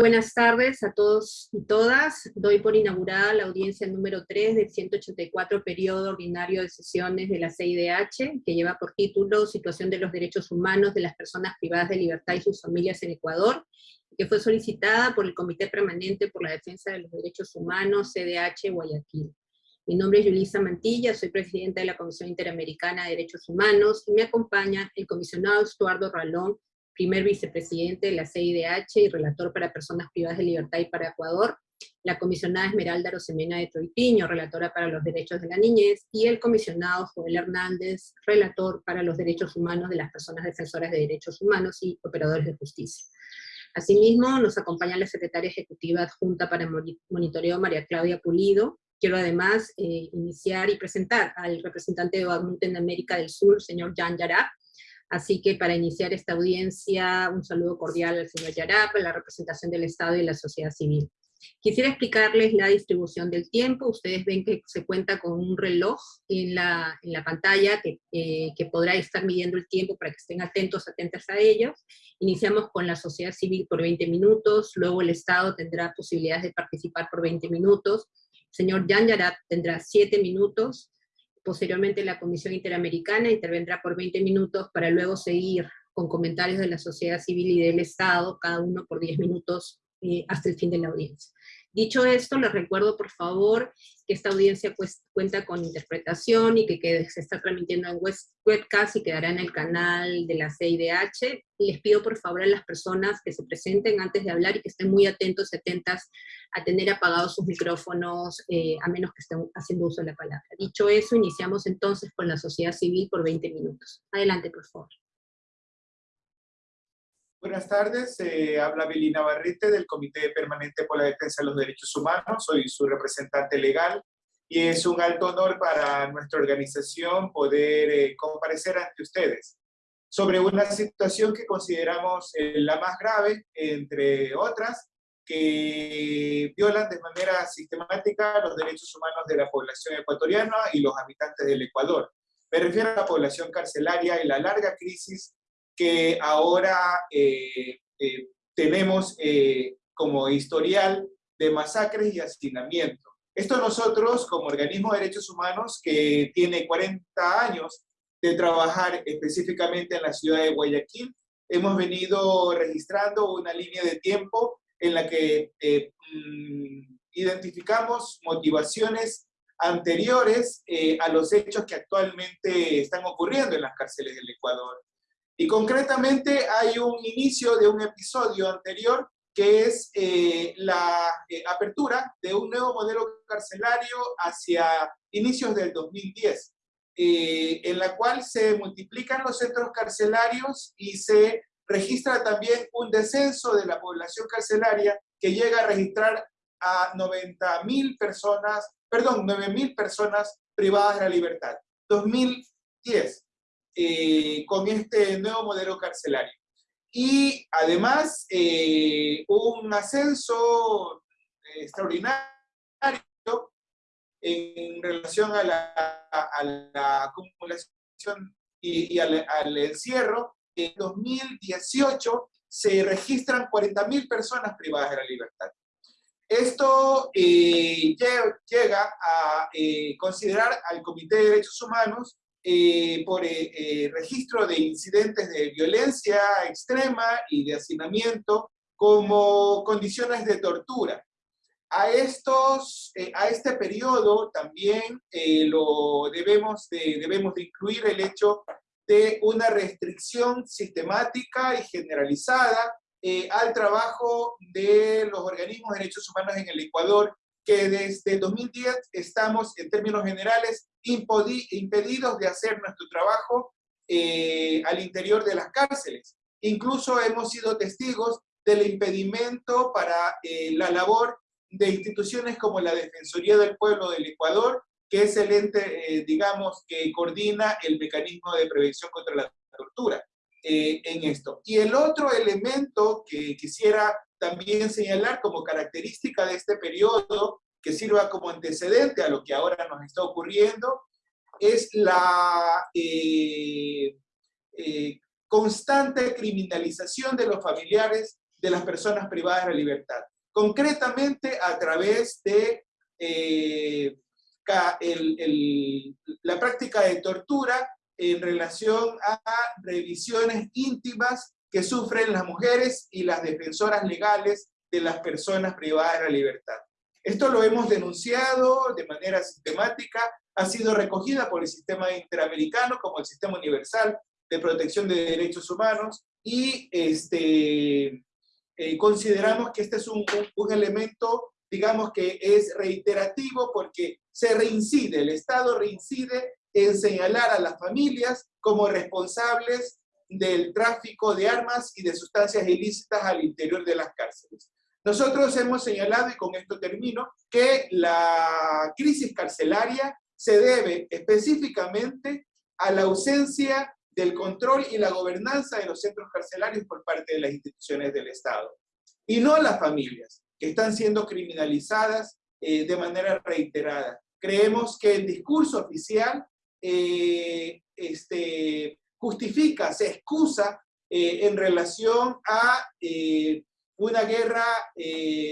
Buenas tardes a todos y todas. Doy por inaugurada la audiencia número 3 del 184 periodo ordinario de sesiones de la CIDH, que lleva por título Situación de los Derechos Humanos de las Personas Privadas de Libertad y sus Familias en Ecuador, que fue solicitada por el Comité Permanente por la Defensa de los Derechos Humanos, CDH Guayaquil. Mi nombre es Yulisa Mantilla, soy presidenta de la Comisión Interamericana de Derechos Humanos, y me acompaña el comisionado Estuardo Ralón, primer vicepresidente de la CIDH y relator para personas privadas de libertad y para Ecuador, la comisionada Esmeralda Rosemena de Troitiño, relatora para los derechos de la niñez, y el comisionado Joel Hernández, relator para los derechos humanos de las personas defensoras de derechos humanos y operadores de justicia. Asimismo, nos acompaña la secretaria ejecutiva adjunta para monitoreo María Claudia Pulido. Quiero además eh, iniciar y presentar al representante de OACMUT en América del Sur, señor Jan Yarab, Así que para iniciar esta audiencia, un saludo cordial al señor Yarap, a la representación del Estado y la sociedad civil. Quisiera explicarles la distribución del tiempo. Ustedes ven que se cuenta con un reloj en la, en la pantalla que, eh, que, podrá estar midiendo el tiempo para que estén atentos, atentas a ellos. Iniciamos con la sociedad civil por 20 minutos, luego el Estado tendrá posibilidades de participar por 20 minutos. El señor Jan Yarap tendrá 7 minutos, Posteriormente la Comisión Interamericana intervendrá por 20 minutos para luego seguir con comentarios de la sociedad civil y del Estado, cada uno por 10 minutos eh, hasta el fin de la audiencia. Dicho esto, les recuerdo por favor que esta audiencia pues, cuenta con interpretación y que, se está transmitiendo en webcast y quedará en el canal de la CIDH. Les pido por favor a las personas que se presenten antes de hablar y que estén muy atentos y atentas a tener apagados sus micrófonos, eh, a menos que estén haciendo uso de la palabra. Dicho eso, iniciamos entonces con la sociedad civil por 20 minutos. Adelante, por favor. Buenas tardes, eh, habla Belina Barrete del Comité Permanente por la Defensa de los Derechos Humanos, soy su representante legal y es un alto honor para nuestra organización poder eh, comparecer ante ustedes sobre una situación que consideramos eh, la más grave, entre otras, que violan de manera sistemática los derechos humanos de la población ecuatoriana y los habitantes del Ecuador. Me refiero a la población carcelaria y la larga crisis que ahora eh, eh, tenemos eh, como historial de masacres y hacinamiento. Esto nosotros, como organismo de derechos humanos, que tiene 40 años de trabajar específicamente en la ciudad de Guayaquil, hemos venido registrando una línea de tiempo en la que mm, identificamos motivaciones anteriores a los hechos que actualmente están ocurriendo en las cárceles del Ecuador. Y concretamente hay un inicio de un episodio anterior que es eh, la eh, apertura de un nuevo modelo carcelario hacia inicios del 2010, eh, en la cual se multiplican los centros carcelarios y se registra también un descenso de la población carcelaria que llega a registrar a 90.000 personas, perdón, 9.000 personas privadas de la libertad. 2010. Eh, con este nuevo modelo carcelario. Y además, eh, un ascenso extraordinario en relación a la, acumulación y, al, encierro. En 2018 se registran 40.000 personas privadas de la libertad. Esto eh, llega a considerar al Comité de Derechos Humanos eh, por eh, eh, registro de incidentes de violencia extrema y de hacinamiento como condiciones de tortura. A, estos, a este periodo también lo debemos de, debemos de incluir el hecho de una restricción sistemática y generalizada al trabajo de los organismos de derechos humanos en el Ecuador que desde 2010 estamos, en términos generales, impedidos de hacer nuestro trabajo eh, al interior de las cárceles. Incluso hemos sido testigos del impedimento para eh, la labor de instituciones como la Defensoría del Pueblo del Ecuador, que es el ente, eh, digamos, que coordina el mecanismo de prevención contra la tortura en esto. Y el otro elemento que quisiera también señalar como característica de este periodo, que sirva como antecedente a lo que ahora nos está ocurriendo, es la eh, eh, constante criminalización de los familiares de las personas privadas de libertad. Concretamente a través de eh, la práctica de tortura en relación a revisiones íntimas que sufren las mujeres y las defensoras legales de las personas privadas de la libertad. Esto lo hemos denunciado de manera sistemática, ha sido recogida por el sistema interamericano como el sistema universal de protección de derechos humanos y este, eh, consideramos que este es un, un, elemento, digamos que es reiterativo porque se reincide, el Estado reincide en señalar a las familias como responsables del tráfico de armas y de sustancias ilícitas al interior de las cárceles. Nosotros hemos señalado, y con esto termino, que la crisis carcelaria se debe específicamente a la ausencia del control y la gobernanza de los centros carcelarios por parte de las instituciones del Estado. Y no a las familias, que están siendo criminalizadas eh, de manera reiterada. Creemos que el discurso oficial eh, este, justifica, se excusa eh, en relación a una guerra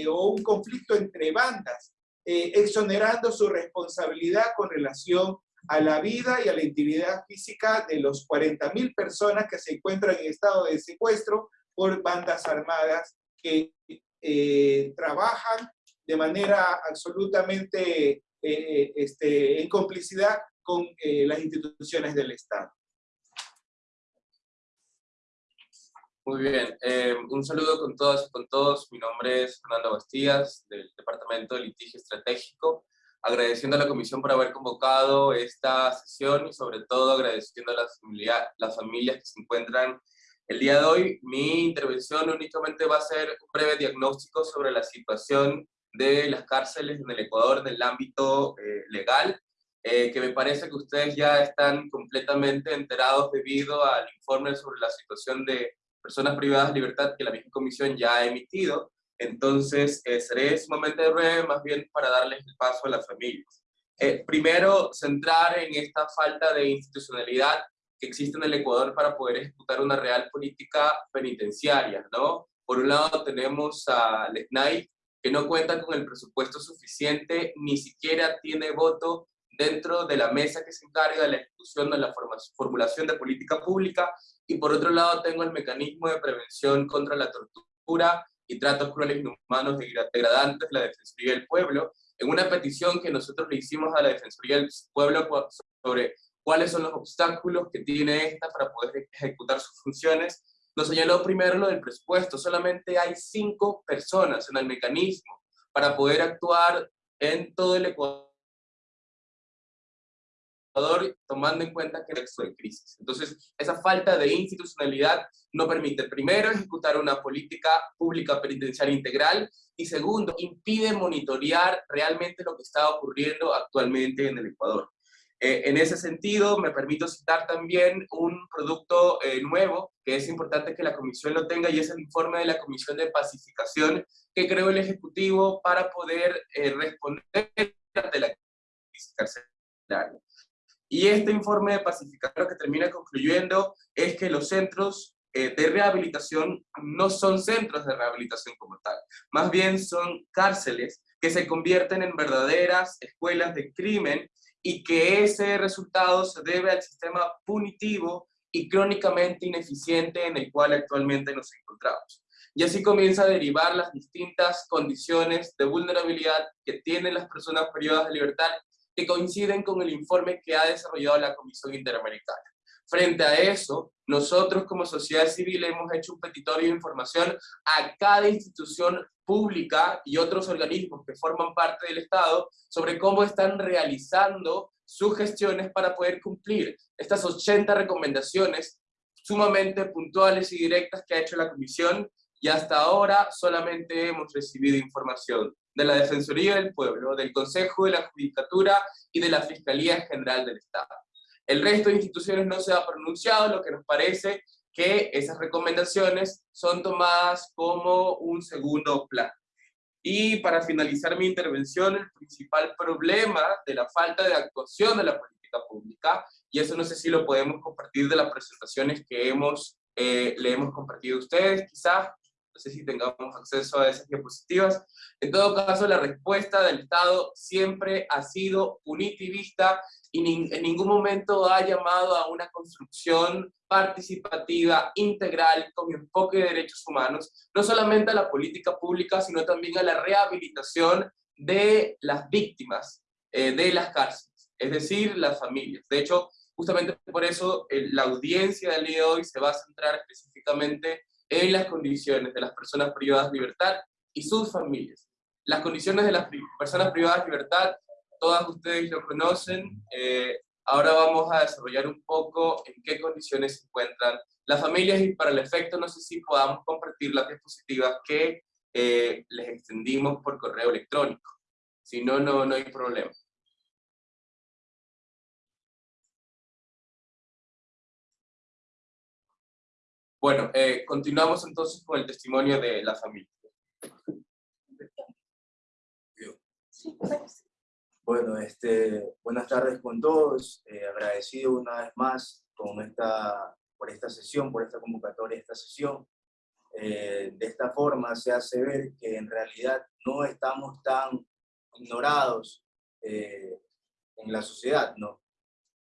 o un conflicto entre bandas, exonerando su responsabilidad con relación a la vida y a la integridad física de los 40.000 personas que se encuentran en estado de secuestro por bandas armadas que eh, trabajan de manera absolutamente eh, este, en complicidad con eh, las instituciones del Estado. Muy bien, un saludo con todas y con todos. Mi nombre es Fernando Bastías, del Departamento de Litigio Estratégico agradeciendo a la comisión por haber convocado esta sesión y sobre todo agradeciendo a las, las familias que se encuentran el día de hoy. Mi intervención únicamente va a ser un breve diagnóstico sobre la situación de las cárceles en el Ecuador en el ámbito eh, legal, eh, que me parece que ustedes ya están completamente enterados debido al informe sobre la situación de personas privadas de libertad que la misma comisión ya ha emitido. Entonces, eh, seré sumamente breve, más bien para darles el paso a las familias. Eh, primero, centrar en esta falta de institucionalidad que existe en el Ecuador para poder ejecutar una real política penitenciaria, ¿no? Por un lado tenemos a LECNAI, que no cuenta con el presupuesto suficiente, ni siquiera tiene voto dentro de la mesa que se encarga de la ejecución de la formulación de política pública, y por otro lado tengo el mecanismo de prevención contra la tortura y tratos crueles e inhumanos degradantes de la Defensoría del Pueblo, en una petición que nosotros le hicimos a la Defensoría del Pueblo sobre cuáles son los obstáculos que tiene esta para poder ejecutar sus funciones, nos señaló primero lo del presupuesto. Solamente hay cinco personas en el mecanismo para poder actuar en todo el Ecuador tomando en cuenta que es de crisis. Entonces, esa falta de institucionalidad no permite, primero, ejecutar una política pública penitenciaria integral y segundo, impide monitorear realmente lo que está ocurriendo actualmente en el Ecuador. Eh, en ese sentido, me permito citar también un producto eh, nuevo que es importante que la Comisión lo tenga y es el informe de la Comisión de Pacificación que creó el Ejecutivo para poder eh, responder ante la crisis carcelaria. Y este informe de pacificación que termina concluyendo es que los centros eh, de rehabilitación no son centros de rehabilitación como tal, más bien son cárceles que se convierten en verdaderas escuelas de crimen y que ese resultado se debe al sistema punitivo y crónicamente ineficiente en el cual actualmente nos encontramos. Y así comienza a derivar las distintas condiciones de vulnerabilidad que tienen las personas privadas de libertad que coinciden con el informe que ha desarrollado la Comisión Interamericana. Frente a eso, nosotros como sociedad civil hemos hecho un petitorio de información a cada institución pública y otros organismos que forman parte del Estado sobre cómo están realizando sus gestiones para poder cumplir estas 80 recomendaciones sumamente puntuales y directas que ha hecho la Comisión y hasta ahora solamente hemos recibido información de la Defensoría del Pueblo, del Consejo de la Judicatura y de la Fiscalía General del Estado. El resto de instituciones no se ha pronunciado, lo que nos parece que esas recomendaciones son tomadas como un segundo plan. Y para finalizar mi intervención, el principal problema de la falta de actuación de la política pública, y eso no sé si lo podemos compartir de las presentaciones que hemos, eh, le hemos compartido a ustedes, quizás no sé si tengamos acceso a esas diapositivas. En todo caso, la respuesta del Estado siempre ha sido punitivista y en ningún momento ha llamado a una construcción participativa, integral, con enfoque de derechos humanos, no solamente a la política pública, sino también a la rehabilitación de las víctimas eh, de las cárceles, es decir, las familias. De hecho, justamente por eso la audiencia del día de hoy se va a centrar específicamente en las condiciones de las personas privadas de libertad y sus familias. Las condiciones de las personas privadas de libertad todas ustedes lo conocen. Eh, ahora vamos a desarrollar un poco en qué condiciones se encuentran las familias y para el efecto no sé si podamos compartir las diapositivas que eh, les extendimos por correo electrónico. Si no, no, no hay problema. Bueno, eh, continuamos entonces con el testimonio de la familia. Sí, bueno, este, buenas tardes con todos. Eh, agradecido una vez más con esta, por esta sesión, por esta convocatoria esta sesión. Eh, de esta forma se hace ver que en realidad no estamos tan ignorados eh, en la sociedad, ¿no?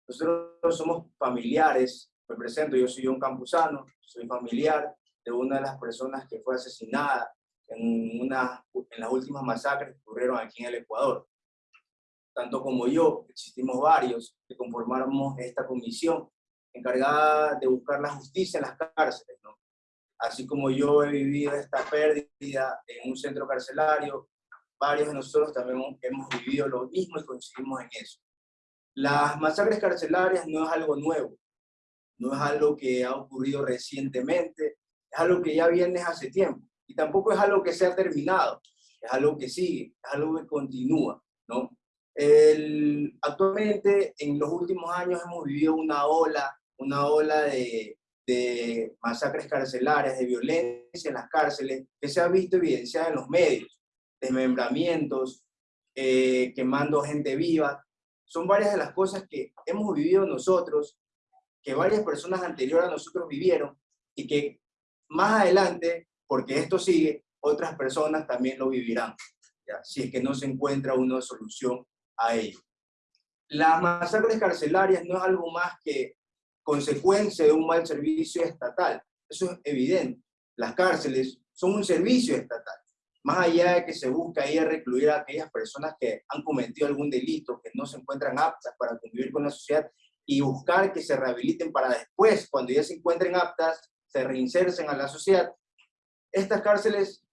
Nosotros somos familiares, me presento, yo soy un campusano, soy familiar de una de las personas que fue asesinada en, una, en las últimas masacres que ocurrieron aquí en el Ecuador tanto como yo, existimos varios que conformamos esta comisión encargada de buscar la justicia en las cárceles. ¿no? Así como yo he vivido esta pérdida en un centro carcelario, varios de nosotros también hemos vivido lo mismo y coincidimos en eso. Las masacres carcelarias no es algo nuevo, no es algo que ha ocurrido recientemente, es algo que ya viene hace tiempo. Y tampoco es algo que se ha terminado, es algo que sigue, es algo que continúa, ¿no? Actualmente, en los últimos años hemos vivido una ola, una ola de, de masacres carcelarias, de violencia en las cárceles, que se ha visto evidenciada en los medios, desmembramientos, eh, quemando gente viva. Son varias de las cosas que hemos vivido nosotros, que varias personas anteriores a nosotros vivieron, y que más adelante, porque esto sigue, otras personas también lo vivirán, si es que no se encuentra una solución a ello. Las masacres carcelarias no es algo más que consecuencia de un mal servicio estatal. Eso es evidente. Las cárceles son un servicio estatal. Más allá de que se busca ahí recluir a aquellas personas que han cometido algún delito, que no se encuentran aptas para convivir con la sociedad, y buscar que se rehabiliten para después, cuando ya se encuentren aptas, se reinsercen a la sociedad. Estas cárceles,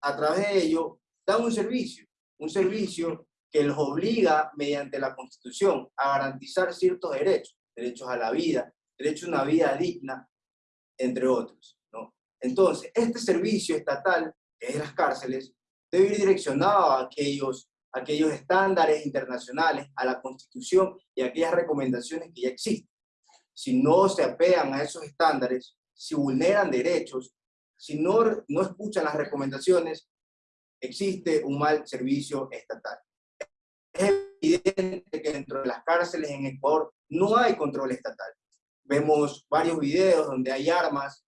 a través de ello, dan un servicio, un servicio que los obliga mediante la Constitución a garantizar ciertos derechos, derechos a la vida, derecho a una vida digna, entre otros. ¿no? Entonces, este servicio estatal, que es las cárceles, debe ir direccionado a aquellos, aquellos estándares internacionales, a la Constitución y a aquellas recomendaciones que ya existen. Si no se apegan a esos estándares, si vulneran derechos, si no, no escuchan las recomendaciones, existe un mal servicio estatal es evidente que dentro de las cárceles en Ecuador no hay control estatal. Vemos varios videos donde hay armas,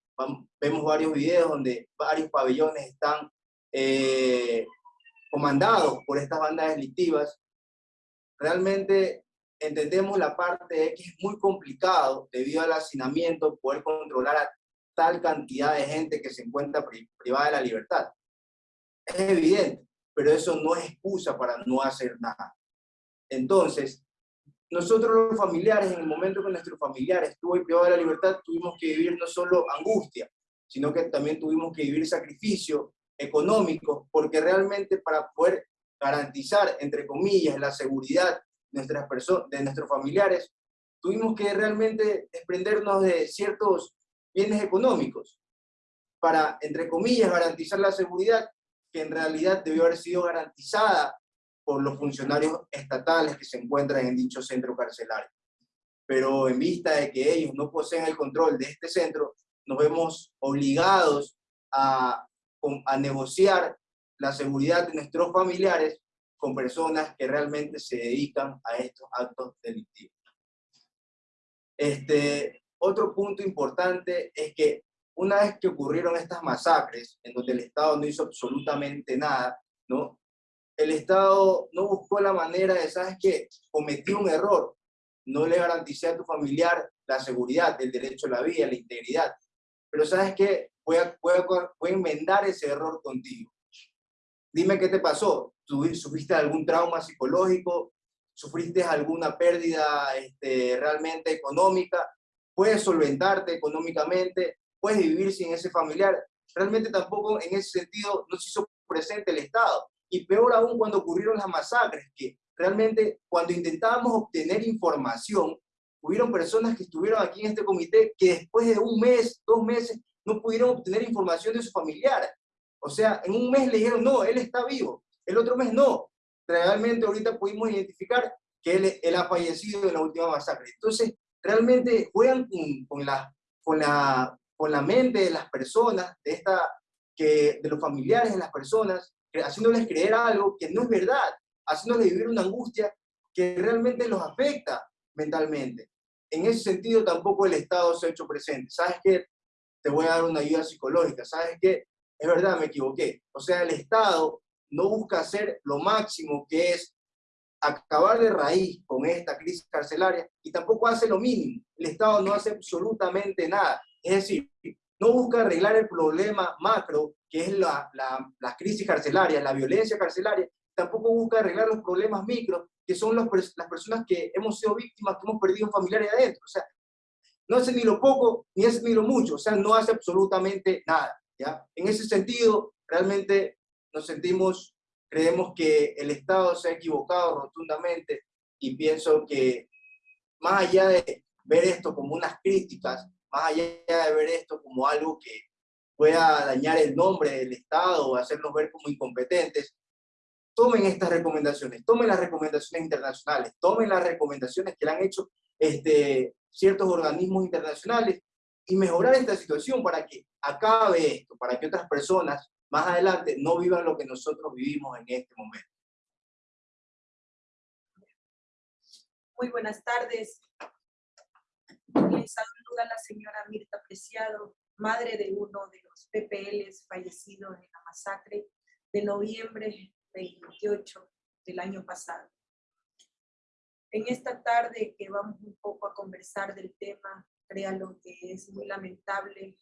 vemos varios videos donde varios pabellones están eh, comandados por estas bandas delictivas. Realmente entendemos la parte de que es muy complicado debido al hacinamiento poder controlar a tal cantidad de gente que se encuentra privada de la libertad. Es evidente, pero eso no es excusa para no hacer nada. Entonces, nosotros los familiares, en el momento que nuestro familiar estuvo privado de la libertad, tuvimos que vivir no solo angustia, sino que también tuvimos que vivir sacrificio económico, porque realmente para poder garantizar, entre comillas, la seguridad de, nuestras de nuestros familiares, tuvimos que realmente desprendernos de ciertos bienes económicos para, entre comillas, garantizar la seguridad que en realidad debió haber sido garantizada por los funcionarios estatales que se encuentran en dicho centro carcelario. Pero en vista de que ellos no poseen el control de este centro, nos vemos obligados a, a negociar la seguridad de nuestros familiares con personas que realmente se dedican a estos actos delictivos. Este, otro punto importante es que una vez que ocurrieron estas masacres, en donde el Estado no hizo absolutamente nada, ¿no? El Estado no buscó la manera de, ¿sabes qué? Cometí un error, no le garanticé a tu familiar la seguridad, el derecho a la vida, la integridad. Pero ¿sabes qué? Voy a, voy a, enmendar ese error contigo. Dime qué te pasó. ¿Sufriste algún trauma psicológico? ¿Sufriste alguna pérdida este, realmente económica? ¿Puedes solventarte económicamente? ¿Puedes vivir sin ese familiar? Realmente tampoco en ese sentido no se hizo presente el Estado. Y peor aún cuando ocurrieron las masacres, que realmente cuando intentábamos obtener información, hubieron personas que estuvieron aquí en este comité que después de un mes, dos meses, no pudieron obtener información de su familiar. O sea, en un mes le dijeron, no, él está vivo. El otro mes no. Realmente ahorita pudimos identificar que él, ha fallecido en la última masacre. Entonces, realmente juegan con, con, la, con, la, con la mente de las personas, de, esta, que, de los familiares de las personas, haciéndoles creer algo que no es verdad, haciéndoles vivir una angustia que realmente los afecta mentalmente en ese sentido tampoco el Estado se ha hecho presente. ¿Sabes qué? Te voy a dar una ayuda psicológica. ¿Sabes qué? Es verdad, me equivoqué. O sea, el Estado no busca hacer lo máximo que es acabar de raíz con esta crisis carcelaria y tampoco hace lo mínimo. El Estado no hace absolutamente nada. Es decir, no busca arreglar el problema macro, que es la, la, la crisis carcelaria, la violencia carcelaria, tampoco busca arreglar los problemas micros, que son las personas que hemos sido víctimas, que hemos perdido familiares adentro. O sea, no hace ni lo poco, ni hace ni lo mucho, o sea, no hace absolutamente nada. ¿ya? En ese sentido, realmente nos sentimos, creemos que el Estado se ha equivocado rotundamente y pienso que más allá de ver esto como unas críticas, más allá de ver esto como algo que pueda dañar el nombre del Estado o hacernos ver como incompetentes, tomen estas recomendaciones, tomen las recomendaciones internacionales, tomen las recomendaciones que le han hecho este, ciertos organismos internacionales y mejorar esta situación para que acabe esto, para que otras personas más adelante no vivan lo que nosotros vivimos en este momento. Muy buenas tardes. Les saluda la señora Mirta Preciado, madre de uno de los PPLs fallecidos en la masacre de noviembre 28 del año pasado. En esta tarde que vamos un poco a conversar del tema, créalo que es muy lamentable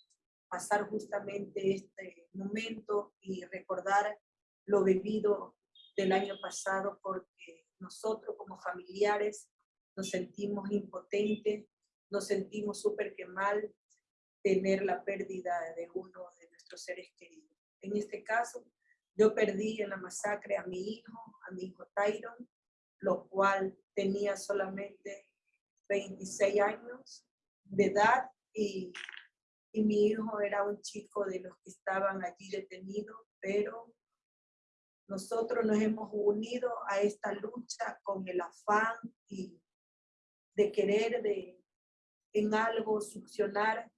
pasar justamente este momento y recordar lo vivido del año pasado porque nosotros como familiares nos sentimos impotentes, nos sentimos súper que mal tener la pérdida de uno de nuestros seres queridos. En este caso, yo perdí en la masacre a mi hijo, a mi hijo Tyron, lo cual tenía solamente 26 años de edad y, y mi hijo era un chico de los que estaban allí detenidos, pero nosotros nos hemos unido a esta lucha con el afán y de querer de en algo succionar,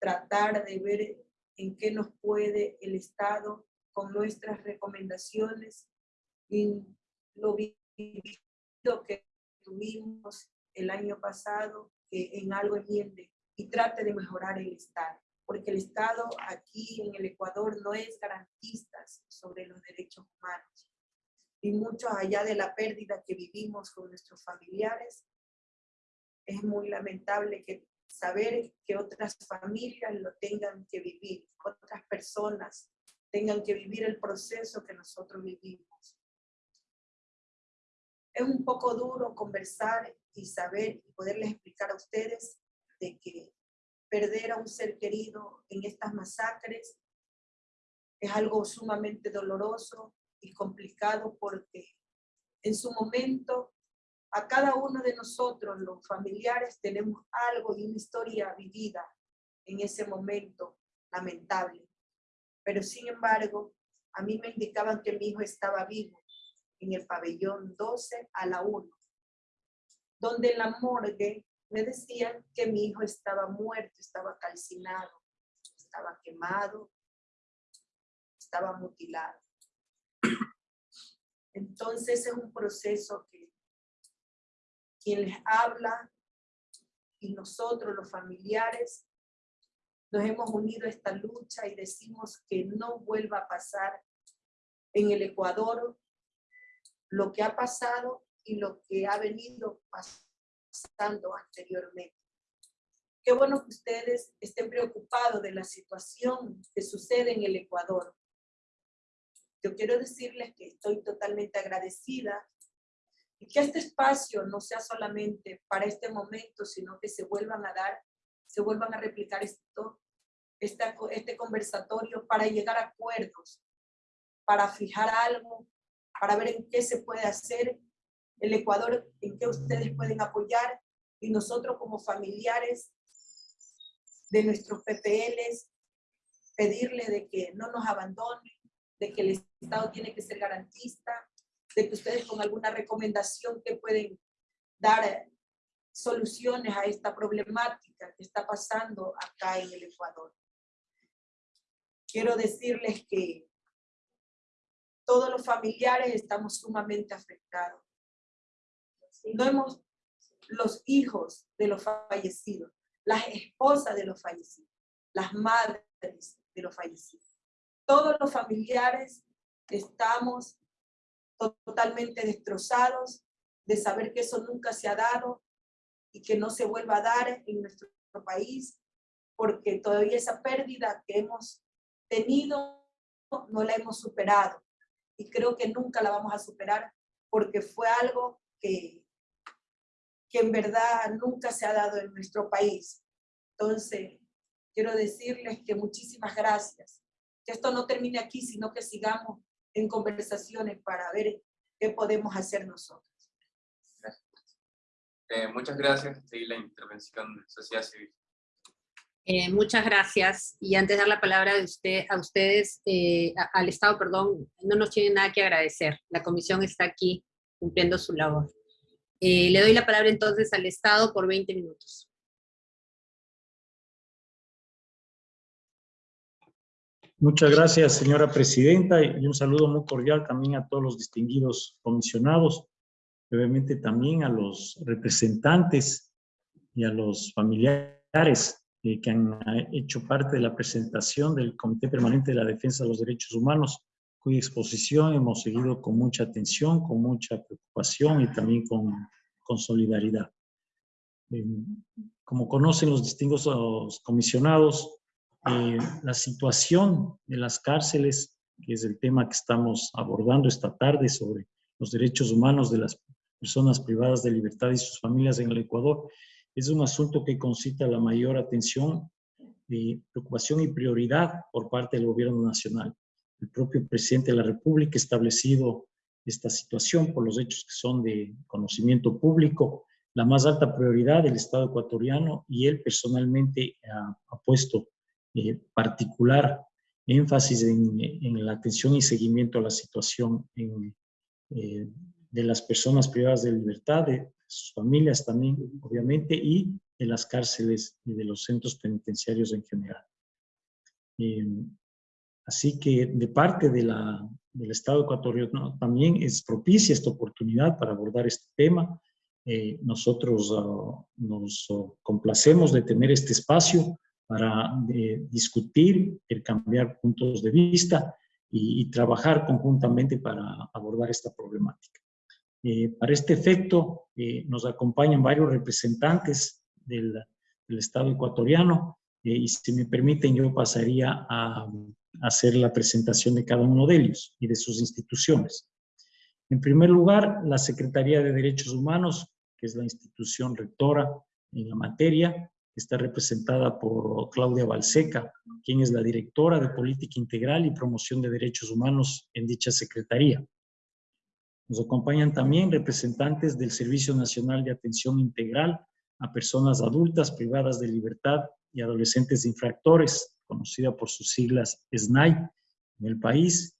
tratar de ver en qué nos puede el Estado con nuestras recomendaciones y lo vivido que tuvimos el año pasado, que en algo enmiende y trate de mejorar el Estado, porque el Estado aquí en el Ecuador no es garantista sobre los derechos humanos. Y mucho allá de la pérdida que vivimos con nuestros familiares, es muy lamentable que saber que otras familias lo tengan que vivir, otras personas tengan que vivir el proceso que nosotros vivimos. Es un poco duro conversar y saber y poderles explicar a ustedes de que perder a un ser querido en estas masacres es algo sumamente doloroso y complicado porque en su momento a cada uno de nosotros, los familiares, tenemos algo y una historia vivida en ese momento lamentable. Pero sin embargo, a mí me indicaban que mi hijo estaba vivo en el pabellón 12 a la 1, donde en la morgue me decían que mi hijo estaba muerto, estaba calcinado, estaba quemado, estaba mutilado. Entonces es un proceso que quien les habla y nosotros los familiares nos hemos unido a esta lucha y decimos que no vuelva a pasar en el Ecuador lo que ha pasado y lo que ha venido pasando anteriormente. Qué bueno que ustedes estén preocupados de la situación que sucede en el Ecuador. Yo quiero decirles que estoy totalmente agradecida y que este espacio no sea solamente para este momento, sino que se vuelvan a dar, se vuelvan a replicar esto, este conversatorio para llegar a acuerdos, para fijar algo, para ver en qué se puede hacer el Ecuador, en qué ustedes pueden apoyar y nosotros como familiares de nuestros PPLs, pedirle de que no nos abandonen, de que el Estado tiene que ser garantista, de que ustedes con alguna recomendación que pueden dar soluciones a esta problemática que está pasando acá en el Ecuador. Quiero decirles que todos los familiares estamos sumamente afectados. No hemos, los hijos de los fallecidos, las esposas de los fallecidos, las madres de los fallecidos. Todos los familiares estamos totalmente destrozados de saber que eso nunca se ha dado y que no se vuelva a dar en nuestro país, porque todavía esa pérdida que hemos tenido no la hemos superado y creo que nunca la vamos a superar porque fue algo que, que en verdad nunca se ha dado en nuestro país. Entonces, quiero decirles que muchísimas gracias. Que esto no termine aquí, sino que sigamos en conversaciones para ver qué podemos hacer nosotros. Eh, muchas gracias. Seguir la intervención de sociedad civil. Eh, muchas gracias. Y antes de dar la palabra de usted, a ustedes, eh, al Estado, perdón, no nos tiene nada que agradecer. La comisión está aquí cumpliendo su labor. Eh, le doy la palabra entonces al Estado por 20 minutos. Muchas gracias, señora presidenta, y un saludo muy cordial también a todos los distinguidos comisionados, obviamente también a los representantes y a los familiares eh, que han eh, hecho parte de la presentación del Comité Permanente de la Defensa de los Derechos Humanos, cuya exposición hemos seguido con mucha atención, con mucha preocupación y también con, con solidaridad. Eh, como conocen los distintos comisionados, la situación de las cárceles, que es el tema que estamos abordando esta tarde sobre los derechos humanos de las personas privadas de libertad y sus familias en el Ecuador, es un asunto que concita la mayor atención, y preocupación y prioridad por parte del gobierno nacional. El propio presidente de la República ha establecido esta situación por los hechos que son de conocimiento público, la más alta prioridad del Estado ecuatoriano y él personalmente ha, puesto eh, particular énfasis en, la atención y seguimiento a la situación eh, de las personas privadas de libertad, de, sus familias también, obviamente, y de las cárceles y de los centros penitenciarios en general. Em, así que de parte de la, del Estado ecuatoriano también es propicia esta oportunidad para abordar este tema. Eh, nosotros ah, nos complacemos de tener este espacio para eh, discutir, cambiar puntos de vista y trabajar conjuntamente para abordar esta problemática. Eh, para este efecto, eh, nos acompañan varios representantes del, Estado ecuatoriano eh, y si me permiten yo pasaría a, a, hacer la presentación de cada uno de ellos y de sus instituciones. En primer lugar, la Secretaría de Derechos Humanos, que es la institución rectora en la materia, está representada por Claudia Balseca, quien es la directora de Política Integral y Promoción de Derechos Humanos en dicha Secretaría. Nos acompañan también representantes del Servicio Nacional de Atención Integral a Personas Adultas Privadas de Libertad y Adolescentes Infractores, conocida por sus siglas SNAI en el país,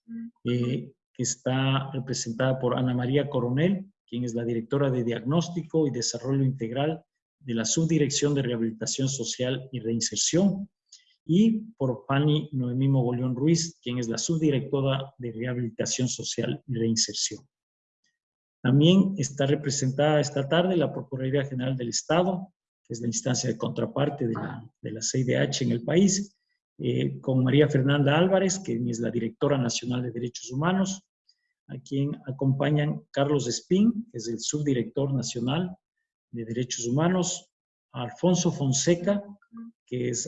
eh, que está representada por Ana María Coronel, quien es la directora de Diagnóstico y Desarrollo Integral de la Subdirección de Rehabilitación Social y Reinserción, y por Fanny Noemí Mogollón Ruiz, quien es la subdirectora de Rehabilitación Social y Reinserción. También está representada esta tarde la Procuraduría General del Estado, que es la instancia de contraparte de la, de CIDH en el país, eh, con María Fernanda Álvarez, que es la directora nacional de Derechos Humanos, a quien acompañan Carlos Espín, que es el subdirector nacional de Derechos Humanos, Alfonso Fonseca, que es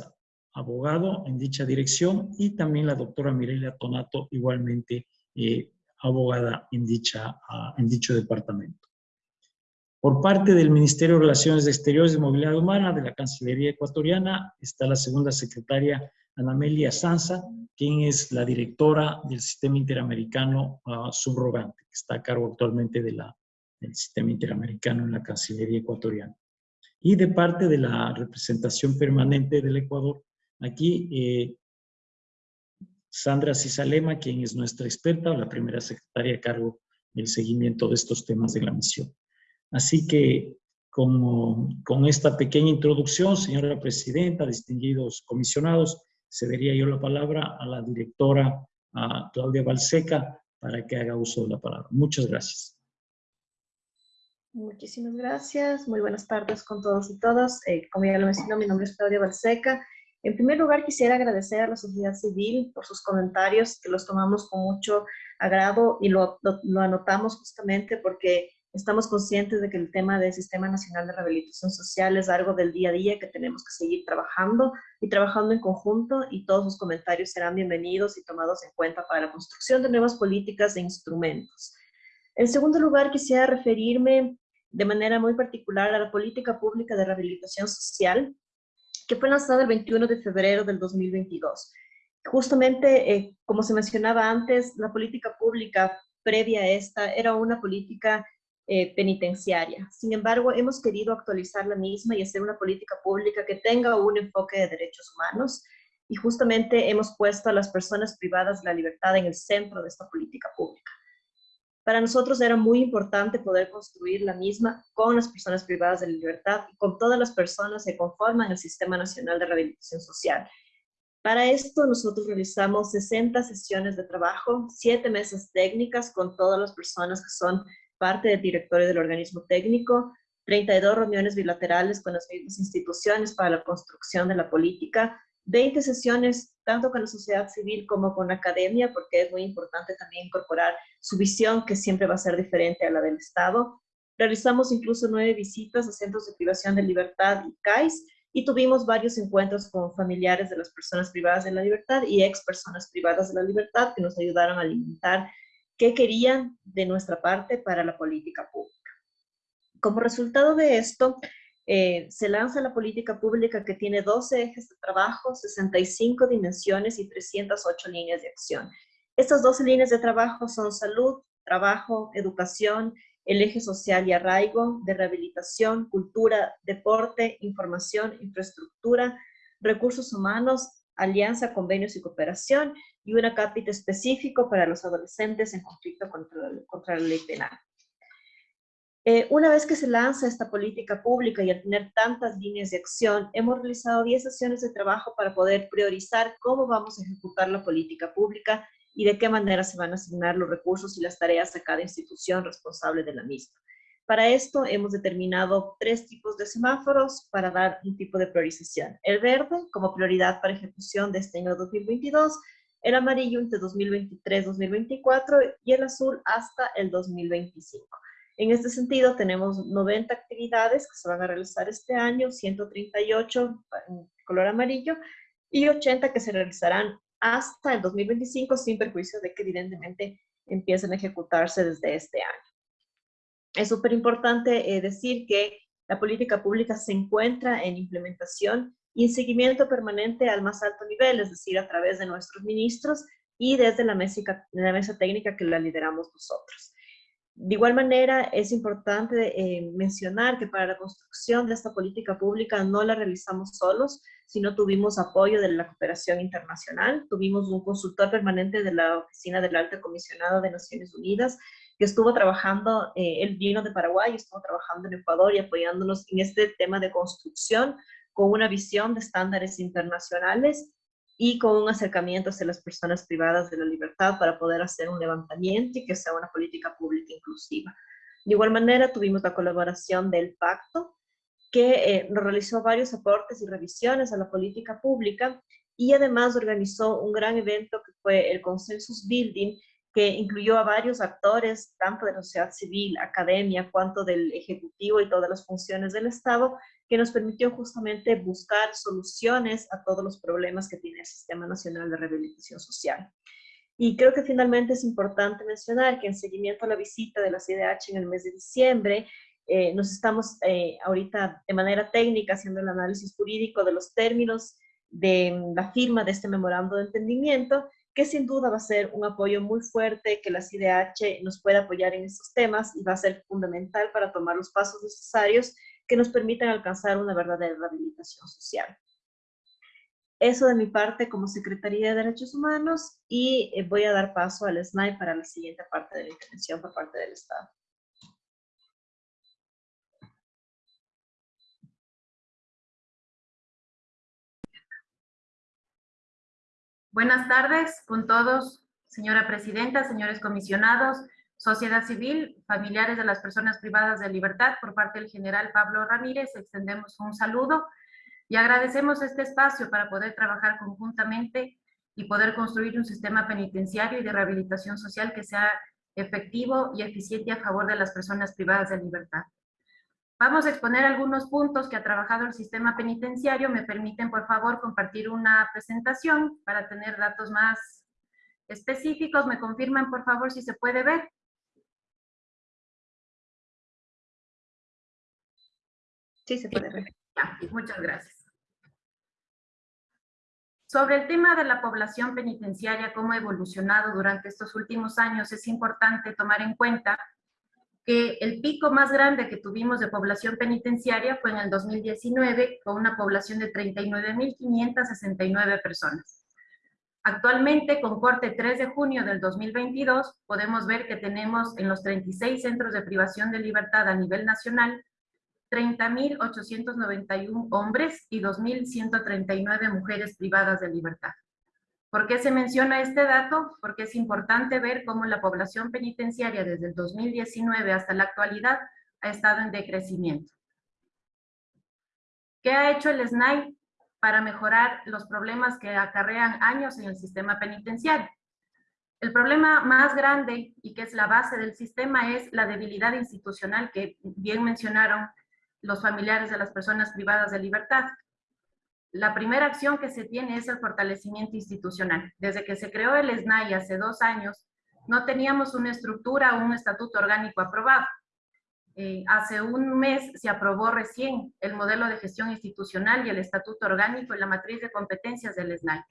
abogado en dicha dirección, y también la doctora Mirelia Tonato, igualmente eh, abogada en, dicha, ah, en dicho departamento. Por parte del Ministerio de Relaciones Exteriores y Movilidad Humana de la Cancillería Ecuatoriana está la segunda secretaria Anamelia Sanza, quien es la directora del Sistema Interamericano uh, Subrogante, que está a cargo actualmente de la, del Sistema Interamericano en la Cancillería Ecuatoriana. Y de parte de la representación permanente del Ecuador, aquí eh, Sandra Cisalema, quien es nuestra experta, la primera secretaria a cargo del seguimiento de estos temas de la misión. Así que con esta pequeña introducción, señora presidenta, distinguidos comisionados, cedería yo la palabra a la directora Claudia Balseca para que haga uso de la palabra. Muchas gracias. Muchísimas gracias. Muy buenas tardes con todos y todas. Eh, como ya lo mencionó, mi nombre es Claudia Balseca. En primer lugar, quisiera agradecer a la sociedad civil por sus comentarios, que los tomamos con mucho agrado y lo, anotamos justamente porque Estamos conscientes de que el tema del Sistema Nacional de Rehabilitación Social es algo del día a día que tenemos que seguir trabajando y trabajando en conjunto y todos sus comentarios serán bienvenidos y tomados en cuenta para la construcción de nuevas políticas e instrumentos. En segundo lugar, quisiera referirme de manera muy particular a la política pública de rehabilitación social que fue lanzada el 21 de febrero del 2022. Justamente, eh, como se mencionaba antes, la política pública previa a esta era una política eh, penitenciaria. Sin embargo, hemos querido actualizar la misma y hacer una política pública que tenga un enfoque de derechos humanos y justamente hemos puesto a las personas privadas de la libertad en el centro de esta política pública. Para nosotros era muy importante poder construir la misma con las personas privadas de libertad y con todas las personas que conforman el Sistema Nacional de Rehabilitación Social. Para esto nosotros realizamos 60 sesiones de trabajo, 7 mesas técnicas con todas las personas que son parte del directorio del organismo técnico, 32 reuniones bilaterales con las mismas instituciones para la construcción de la política, 20 sesiones tanto con la sociedad civil como con la academia, porque es muy importante también incorporar su visión, que siempre va a ser diferente a la del Estado. Realizamos incluso nueve visitas a centros de privación de libertad y CAIS, y tuvimos varios encuentros con familiares de las personas privadas de la libertad y ex personas privadas de la libertad que nos ayudaron a alimentar qué querían de nuestra parte para la política pública. Como resultado de esto, eh, se lanza la política pública que tiene 12 ejes de trabajo, 65 dimensiones y 308 líneas de acción. Estas 12 líneas de trabajo son salud, trabajo, educación, el eje social y arraigo, de rehabilitación, cultura, deporte, información, infraestructura, recursos humanos, alianza, convenios y cooperación, y una capítulo específico para los adolescentes en conflicto contra, contra la ley penal. Eh, una vez que se lanza esta política pública y al tener tantas líneas de acción, hemos realizado 10 sesiones de trabajo para poder priorizar cómo vamos a ejecutar la política pública y de qué manera se van a asignar los recursos y las tareas a cada institución responsable de la misma. Para esto hemos determinado tres tipos de semáforos para dar un tipo de priorización. El verde como prioridad para ejecución de este año 2022, el amarillo entre 2023-2024 y el azul hasta el 2025. En este sentido, tenemos 90 actividades que se van a realizar este año, 138 en color amarillo y 80 que se realizarán hasta el 2025 sin perjuicio de que evidentemente empiecen a ejecutarse desde este año. Es súper importante eh, decir que la política pública se encuentra en implementación y en seguimiento permanente al más alto nivel, es decir, a través de nuestros ministros y desde la mesa, la mesa técnica que la lideramos nosotros. De igual manera, es importante eh, mencionar que para la construcción de esta política pública no la realizamos solos, sino tuvimos apoyo de la cooperación internacional, tuvimos un consultor permanente de la Oficina del Alto Comisionado de Naciones Unidas, que estuvo trabajando, eh, él vino de Paraguay, estuvo trabajando en Ecuador y apoyándonos en este tema de construcción con una visión de estándares internacionales y con un acercamiento hacia las personas privadas de la libertad para poder hacer un levantamiento y que sea una política pública inclusiva. De igual manera, tuvimos la colaboración del Pacto, que eh, realizó varios aportes y revisiones a la política pública y además organizó un gran evento que fue el Consensus Building, que incluyó a varios actores, tanto de la sociedad civil, academia, cuanto del Ejecutivo y todas las funciones del Estado, que nos permitió justamente buscar soluciones a todos los problemas que tiene el Sistema Nacional de Rehabilitación Social. Y creo que finalmente es importante mencionar que en seguimiento a la visita de la CIDH en el mes de diciembre, eh, nos estamos eh, ahorita de manera técnica haciendo el análisis jurídico de los términos de la firma de este memorando de entendimiento, que sin duda va a ser un apoyo muy fuerte que la CIDH nos pueda apoyar en estos temas y va a ser fundamental para tomar los pasos necesarios que nos permitan alcanzar una verdadera rehabilitación social. Eso de mi parte como Secretaría de Derechos Humanos y eh, voy a dar paso al SNAI para la siguiente parte de la intervención por parte del Estado. Buenas tardes con todos, señora presidenta, señores comisionados, sociedad civil, familiares de las personas privadas de libertad, por parte del general Pablo Ramírez, extendemos un saludo y agradecemos este espacio para poder trabajar conjuntamente y poder construir un sistema penitenciario y de rehabilitación social que sea efectivo y eficiente a favor de las personas privadas de libertad. Vamos a exponer algunos puntos que ha trabajado el sistema penitenciario. Me permiten, por favor, compartir una presentación para tener datos más específicos. ¿Me confirman, por favor, si se puede ver? Sí, se puede ver. muchas gracias. Sobre el tema de la población penitenciaria, cómo ha evolucionado durante estos últimos años, es importante tomar en cuenta que el pico más grande que tuvimos de población penitenciaria fue en el 2019, con una población de 39.569 personas. Actualmente, con corte 3 de junio del 2022, podemos ver que tenemos en los 36 centros de privación de libertad a nivel nacional 30.891 hombres y 2.139 mujeres privadas de libertad. ¿Por qué se menciona este dato? Porque es importante ver cómo la población penitenciaria desde el 2019 hasta la actualidad ha estado en decrecimiento. ¿Qué ha hecho el SNAI para mejorar los problemas que acarrean años en el sistema penitenciario? El problema más grande y que es la base del sistema es la debilidad institucional que bien mencionaron los familiares de las personas privadas de libertad. La primera acción que se tiene es el fortalecimiento institucional. Desde que se creó el SNAI hace dos años, no teníamos una estructura o un estatuto orgánico aprobado. Eh, hace un mes se aprobó recién el modelo de gestión institucional y el estatuto orgánico y la matriz de competencias del SNAI.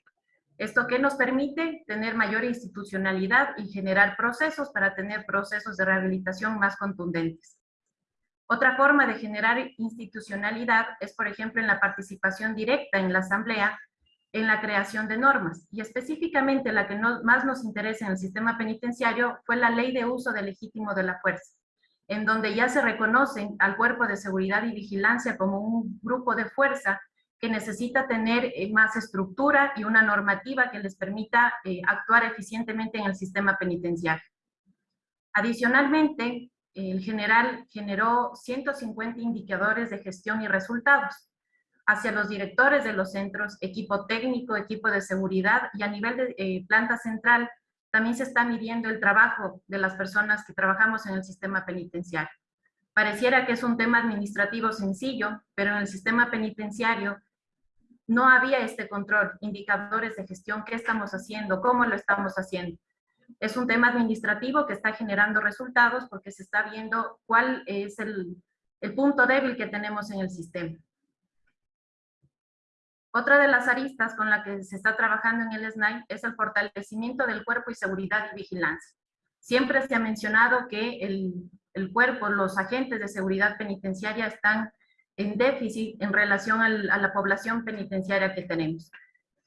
¿Esto qué nos permite? Tener mayor institucionalidad y generar procesos para tener procesos de rehabilitación más contundentes. Otra forma de generar institucionalidad es, por ejemplo, en la participación directa en la asamblea, en la creación de normas. Y específicamente la que más nos interesa en el sistema penitenciario fue la ley de uso del legítimo de la fuerza, en donde ya se reconocen al cuerpo de seguridad y vigilancia como un grupo de fuerza que necesita tener eh, más estructura y una normativa que les permita eh, actuar eficientemente en el sistema penitenciario. Adicionalmente, el general generó 150 indicadores de gestión y resultados hacia los directores de los centros, equipo técnico, equipo de seguridad y a nivel de eh, planta central también se está midiendo el trabajo de las personas que trabajamos en el sistema penitenciario. Pareciera que es un tema administrativo sencillo, pero en el sistema penitenciario no había este control, indicadores de gestión, qué estamos haciendo, cómo lo estamos haciendo. Es un tema administrativo que está generando resultados porque se está viendo cuál es el, punto débil que tenemos en el sistema. Otra de las aristas con la que se está trabajando en el SNAI es el fortalecimiento del cuerpo y seguridad y vigilancia. Siempre se ha mencionado que el, el cuerpo, los agentes de seguridad penitenciaria están en déficit en relación a la población penitenciaria que tenemos.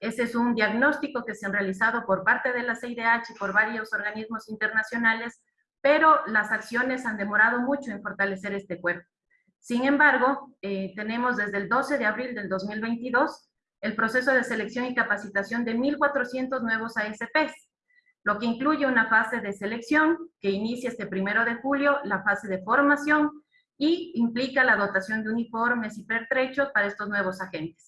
Ese es un diagnóstico que se ha realizado por parte de la CIDH y por varios organismos internacionales, pero las acciones han demorado mucho en fortalecer este cuerpo. Sin embargo, eh, tenemos desde el 12 de abril del 2022 el proceso de selección y capacitación de 1.400 nuevos ASPs, lo que incluye una fase de selección que inicia este primero de julio, la fase de formación, y implica la dotación de uniformes y pertrechos para estos nuevos agentes.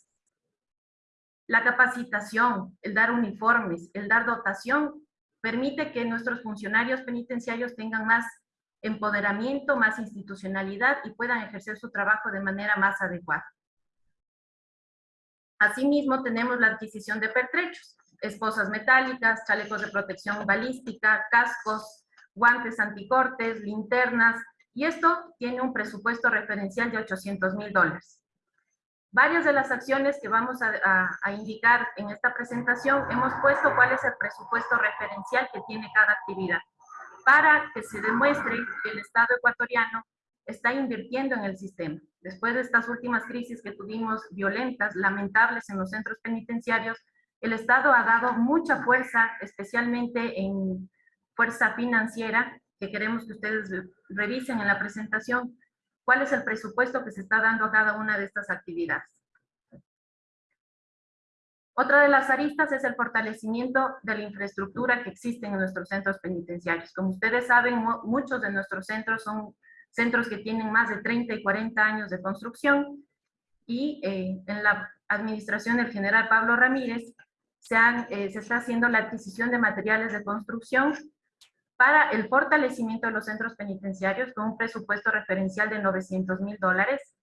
La capacitación, el dar uniformes, el dar dotación, permite que nuestros funcionarios penitenciarios tengan más empoderamiento, más institucionalidad y puedan ejercer su trabajo de manera más adecuada. Asimismo, tenemos la adquisición de pertrechos, esposas metálicas, chalecos de protección balística, cascos, guantes anticortes, linternas, y esto tiene un presupuesto referencial de 800 mil dólares. Varias de las acciones que vamos a, indicar en esta presentación, hemos puesto cuál es el presupuesto referencial que tiene cada actividad, para que se demuestre que el Estado ecuatoriano está invirtiendo en el sistema. Después de estas últimas crisis que tuvimos violentas, lamentables en los centros penitenciarios, el Estado ha dado mucha fuerza, especialmente en fuerza financiera, que queremos que ustedes revisen en la presentación, cuál es el presupuesto que se está dando a cada una de estas actividades. Otra de las aristas es el fortalecimiento de la infraestructura que existe en nuestros centros penitenciarios. Como ustedes saben, muchos de nuestros centros son centros que tienen más de 30 y 40 años de construcción y eh, en la administración del general Pablo Ramírez se, eh, se está haciendo la adquisición de materiales de construcción para el fortalecimiento de los centros penitenciarios con un presupuesto referencial de 900 mil dólares.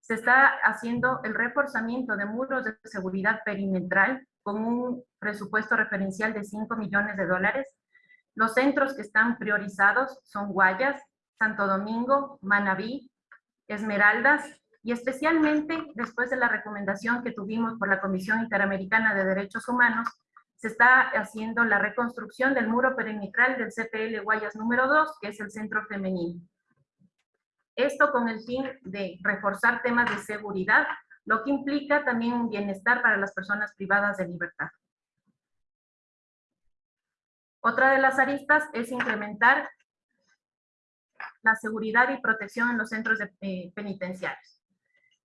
Se está haciendo el reforzamiento de muros de seguridad perimetral con un presupuesto referencial de 5 millones de dólares. Los centros que están priorizados son Guayas, Santo Domingo, Manabí, Esmeraldas, y especialmente después de la recomendación que tuvimos por la Comisión Interamericana de Derechos Humanos, se está haciendo la reconstrucción del muro perimetral del CPL Guayas número 2, que es el centro femenino. Esto con el fin de reforzar temas de seguridad, lo que implica también un bienestar para las personas privadas de libertad. Otra de las aristas es incrementar la seguridad y protección en los centros eh, penitenciarios.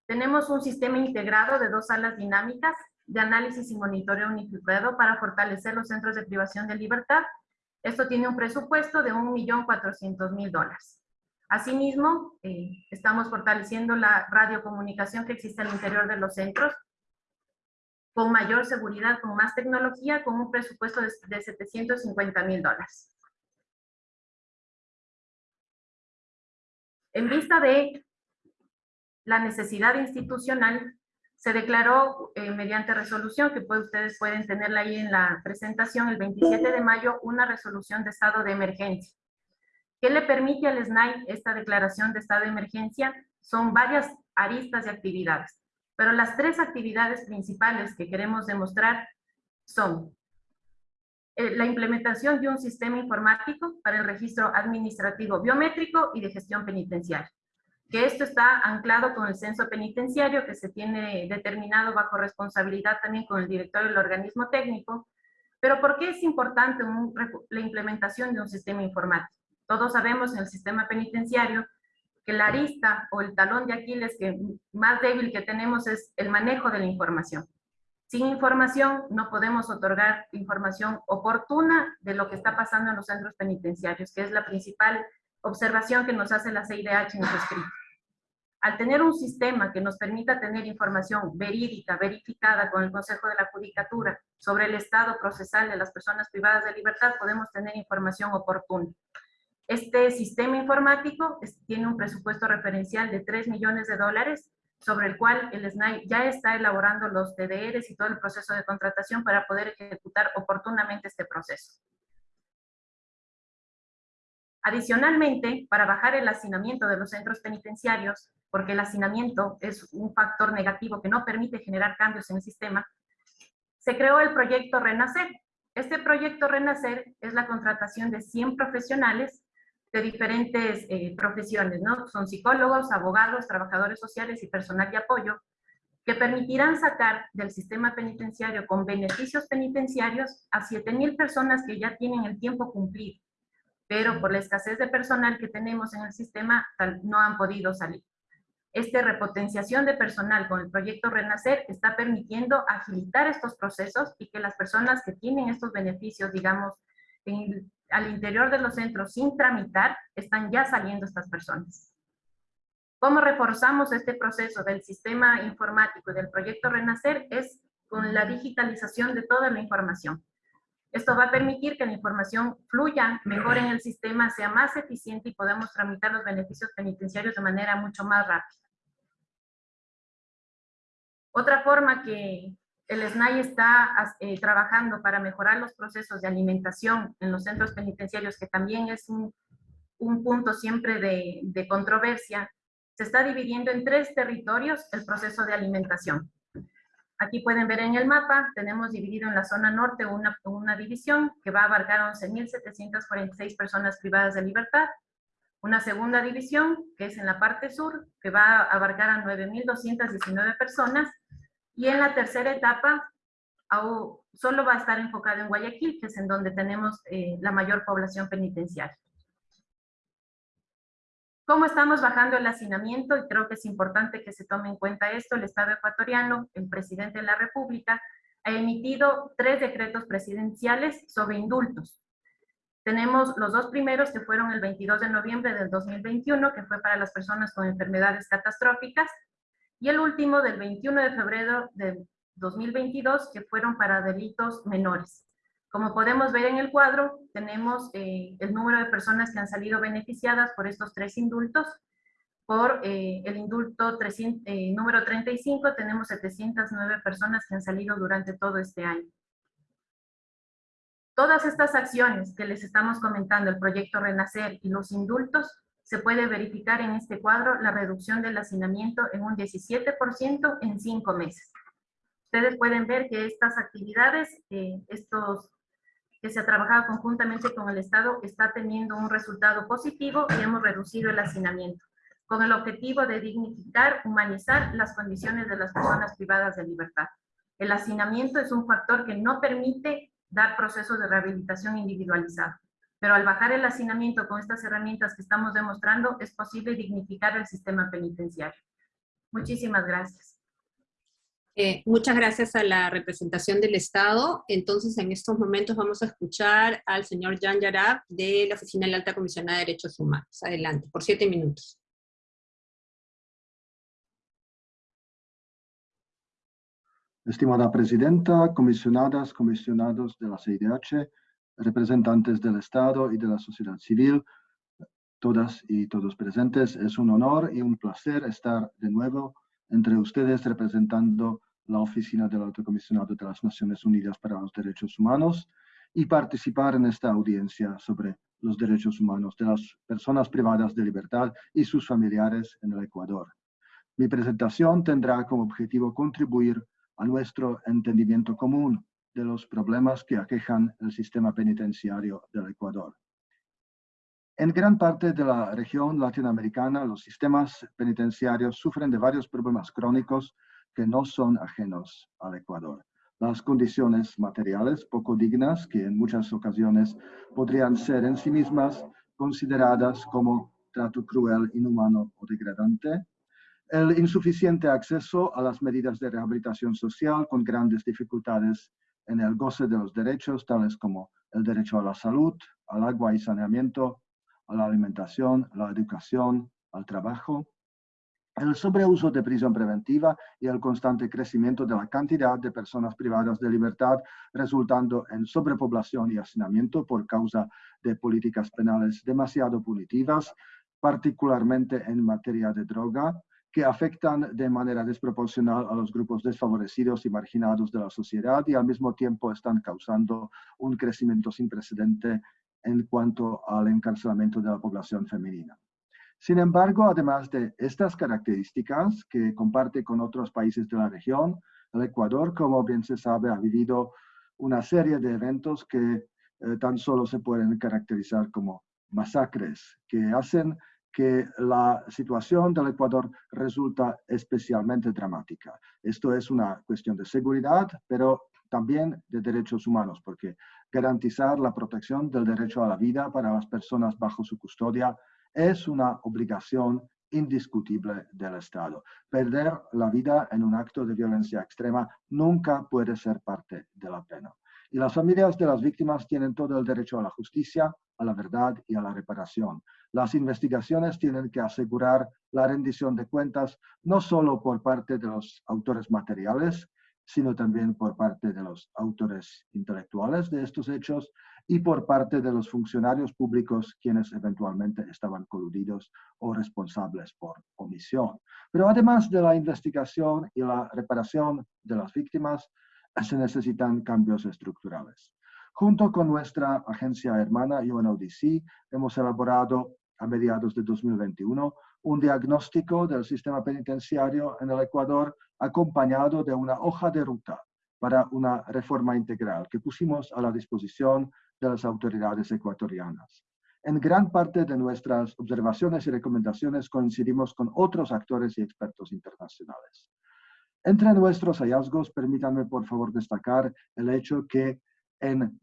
Tenemos un sistema integrado de dos salas dinámicas de análisis y monitoreo unificado para fortalecer los centros de privación de libertad. Esto tiene un presupuesto de 1.400.000 dólares. Asimismo, eh, estamos fortaleciendo la radiocomunicación que existe al interior de los centros con mayor seguridad, con más tecnología, con un presupuesto de, de 750 mil dólares. En vista de la necesidad institucional, se declaró eh, mediante resolución, que ustedes pueden tenerla ahí en la presentación, el 27 de mayo, una resolución de estado de emergencia. ¿Qué le permite al SNAI esta declaración de estado de emergencia? Son varias aristas de actividades, pero las tres actividades principales que queremos demostrar son eh, la implementación de un sistema informático para el registro administrativo biométrico y de gestión penitenciaria. Que esto está anclado con el censo penitenciario que se tiene determinado bajo responsabilidad también con el director del organismo técnico. Pero ¿por qué es importante la implementación de un sistema informático? Todos sabemos en el sistema penitenciario que la arista o el talón de Aquiles que más débil que tenemos es el manejo de la información. Sin información no podemos otorgar información oportuna de lo que está pasando en los centros penitenciarios, que es la principal observación que nos hace la CIDH en su escrito. Al tener un sistema que nos permita tener información verídica, verificada con el Consejo de la Judicatura sobre el estado procesal de las personas privadas de libertad, podemos tener información oportuna. Este sistema informático tiene un presupuesto referencial de 3 millones de dólares sobre el cual el SNAI ya está elaborando los TDRs y todo el proceso de contratación para poder ejecutar oportunamente este proceso. Adicionalmente, para bajar el hacinamiento de los centros penitenciarios, porque el hacinamiento es un factor negativo que no permite generar cambios en el sistema, se creó el proyecto Renacer. Este proyecto Renacer es la contratación de 100 profesionales de diferentes eh, profesiones, ¿no? Son psicólogos, abogados, trabajadores sociales y personal de apoyo, que permitirán sacar del sistema penitenciario con beneficios penitenciarios a 7,000 personas que ya tienen el tiempo cumplido, pero por la escasez de personal que tenemos en el sistema no han podido salir. Esta repotenciación de personal con el proyecto Renacer está permitiendo agilitar estos procesos y que las personas que tienen estos beneficios, digamos, en, al interior de los centros sin tramitar, están ya saliendo estas personas. ¿Cómo reforzamos este proceso del sistema informático y del proyecto Renacer? Es con la digitalización de toda la información. Esto va a permitir que la información fluya mejor en el sistema, sea más eficiente y podamos tramitar los beneficios penitenciarios de manera mucho más rápida. Otra forma que el SNAI está eh, trabajando para mejorar los procesos de alimentación en los centros penitenciarios, que también es un, punto siempre de, de controversia, se está dividiendo en tres territorios el proceso de alimentación. Aquí pueden ver en el mapa, tenemos dividido en la zona norte una, una división que va a abarcar 11.746 personas privadas de libertad, una segunda división que es en la parte sur, que va a abarcar a 9.219 personas, y en la tercera etapa solo va a estar enfocado en Guayaquil, que es en donde tenemos eh, la mayor población penitenciaria. ¿Cómo estamos bajando el hacinamiento? Y creo que es importante que se tome en cuenta esto. El Estado ecuatoriano, el presidente de la República, ha emitido tres decretos presidenciales sobre indultos. Tenemos los dos primeros que fueron el 22 de noviembre del 2021, que fue para las personas con enfermedades catastróficas, y el último del 21 de febrero del 2022, que fueron para delitos menores. Como podemos ver en el cuadro, tenemos eh, el número de personas que han salido beneficiadas por estos tres indultos. Por eh, el indulto eh, número 35 tenemos 709 personas que han salido durante todo este año. Todas estas acciones que les estamos comentando, el proyecto Renacer y los indultos, se puede verificar en este cuadro la reducción del hacinamiento en un 17% en cinco meses. Ustedes pueden ver que estas actividades, estos que se ha trabajado conjuntamente con el Estado está teniendo un resultado positivo y hemos reducido el hacinamiento, con el objetivo de dignificar, humanizar las condiciones de las personas privadas de libertad. El hacinamiento es un factor que no permite dar procesos de rehabilitación individualizado, pero al bajar el hacinamiento con estas herramientas que estamos demostrando, es posible dignificar el sistema penitenciario. Muchísimas gracias. Eh, muchas gracias a la representación del Estado. Entonces, en estos momentos vamos a escuchar al señor Jan Yarab de la Oficina de la Alta Comisionada de Derechos Humanos. Adelante, por siete minutos. Estimada Presidenta, comisionadas, comisionados de la CIDH, representantes del Estado y de la sociedad civil, todas y todos presentes, es un honor y un placer estar de nuevo entre ustedes representando la Oficina del Alto Comisionado de las Naciones Unidas para los Derechos Humanos y participar en esta audiencia sobre los derechos humanos de las personas privadas de libertad y sus familiares en el Ecuador. Mi presentación tendrá como objetivo contribuir a nuestro entendimiento común de los problemas que aquejan el sistema penitenciario del Ecuador. En gran parte de la región latinoamericana, los sistemas penitenciarios sufren de varios problemas crónicos que no son ajenos al Ecuador. Las condiciones materiales poco dignas, que en muchas ocasiones podrían ser en sí mismas consideradas como trato cruel, inhumano o degradante. El insuficiente acceso a las medidas de rehabilitación social con grandes dificultades en el goce de los derechos, tales como el derecho a la salud, al agua y saneamiento, a la alimentación, a la educación, al trabajo, el sobreuso de prisión preventiva y el constante crecimiento de la cantidad de personas privadas de libertad, resultando en sobrepoblación y hacinamiento por causa de políticas penales demasiado punitivas, particularmente en materia de droga, que afectan de manera desproporcional a los grupos desfavorecidos y marginados de la sociedad y al mismo tiempo están causando un crecimiento sin precedente en cuanto al encarcelamiento de la población femenina. Sin embargo, además de estas características que comparte con otros países de la región, el Ecuador, como bien se sabe, ha vivido una serie de eventos que eh, tan solo se pueden caracterizar como masacres, que hacen que la situación del Ecuador resulta especialmente dramática. Esto es una cuestión de seguridad, pero también de derechos humanos, porque garantizar la protección del derecho a la vida para las personas bajo su custodia es una obligación indiscutible del Estado. Perder la vida en un acto de violencia extrema nunca puede ser parte de la pena. Y las familias de las víctimas tienen todo el derecho a la justicia, a la verdad y a la reparación. Las investigaciones tienen que asegurar la rendición de cuentas no solo por parte de los autores materiales, sino también por parte de los autores intelectuales de estos hechos y por parte de los funcionarios públicos quienes eventualmente estaban coludidos o responsables por omisión. Pero además de la investigación y la reparación de las víctimas, se necesitan cambios estructurales. Junto con nuestra agencia hermana UNODC, hemos elaborado a mediados de 2021 un diagnóstico del sistema penitenciario en el Ecuador acompañado de una hoja de ruta para una reforma integral que pusimos a la disposición de las autoridades ecuatorianas. En gran parte de nuestras observaciones y recomendaciones coincidimos con otros actores y expertos internacionales. Entre nuestros hallazgos, permítanme por favor destacar el hecho que en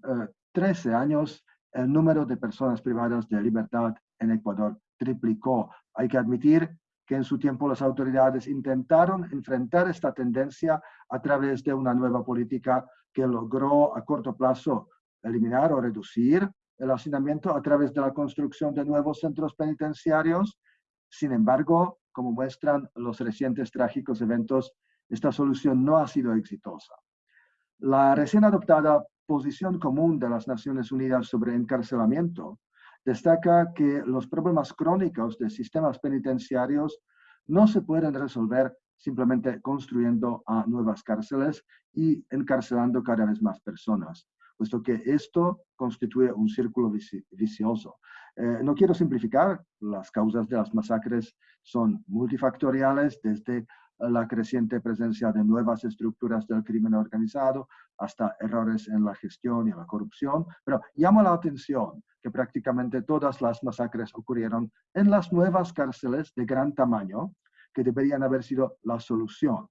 13 eh, años el número de personas privadas de libertad en Ecuador triplicó. Hay que admitir que en su tiempo las autoridades intentaron enfrentar esta tendencia a través de una nueva política que logró a corto plazo eliminar o reducir el hacinamiento a través de la construcción de nuevos centros penitenciarios. Sin embargo, como muestran los recientes trágicos eventos, esta solución no ha sido exitosa. La recién adoptada posición común de las Naciones Unidas sobre encarcelamiento destaca que los problemas crónicos de sistemas penitenciarios no se pueden resolver simplemente construyendo nuevas cárceles y encarcelando cada vez más personas, puesto que esto constituye un círculo vicioso. Eh, no quiero simplificar, las causas de las masacres son multifactoriales, desde la creciente presencia de nuevas estructuras del crimen organizado, hasta errores en la gestión y la corrupción, pero llama la atención que prácticamente todas las masacres ocurrieron en las nuevas cárceles de gran tamaño, que deberían haber sido la solución.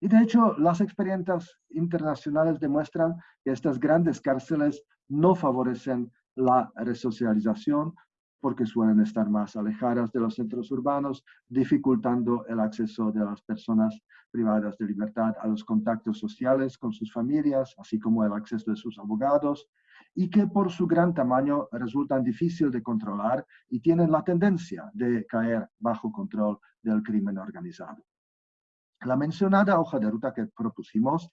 Y de hecho, las experiencias internacionales demuestran que estas grandes cárceles no favorecen la resocialización, porque suelen estar más alejadas de los centros urbanos, dificultando el acceso de las personas privadas de libertad a los contactos sociales con sus familias, así como el acceso de sus abogados, y que por su gran tamaño resultan difíciles de controlar y tienen la tendencia de caer bajo control del crimen organizado. La mencionada hoja de ruta que propusimos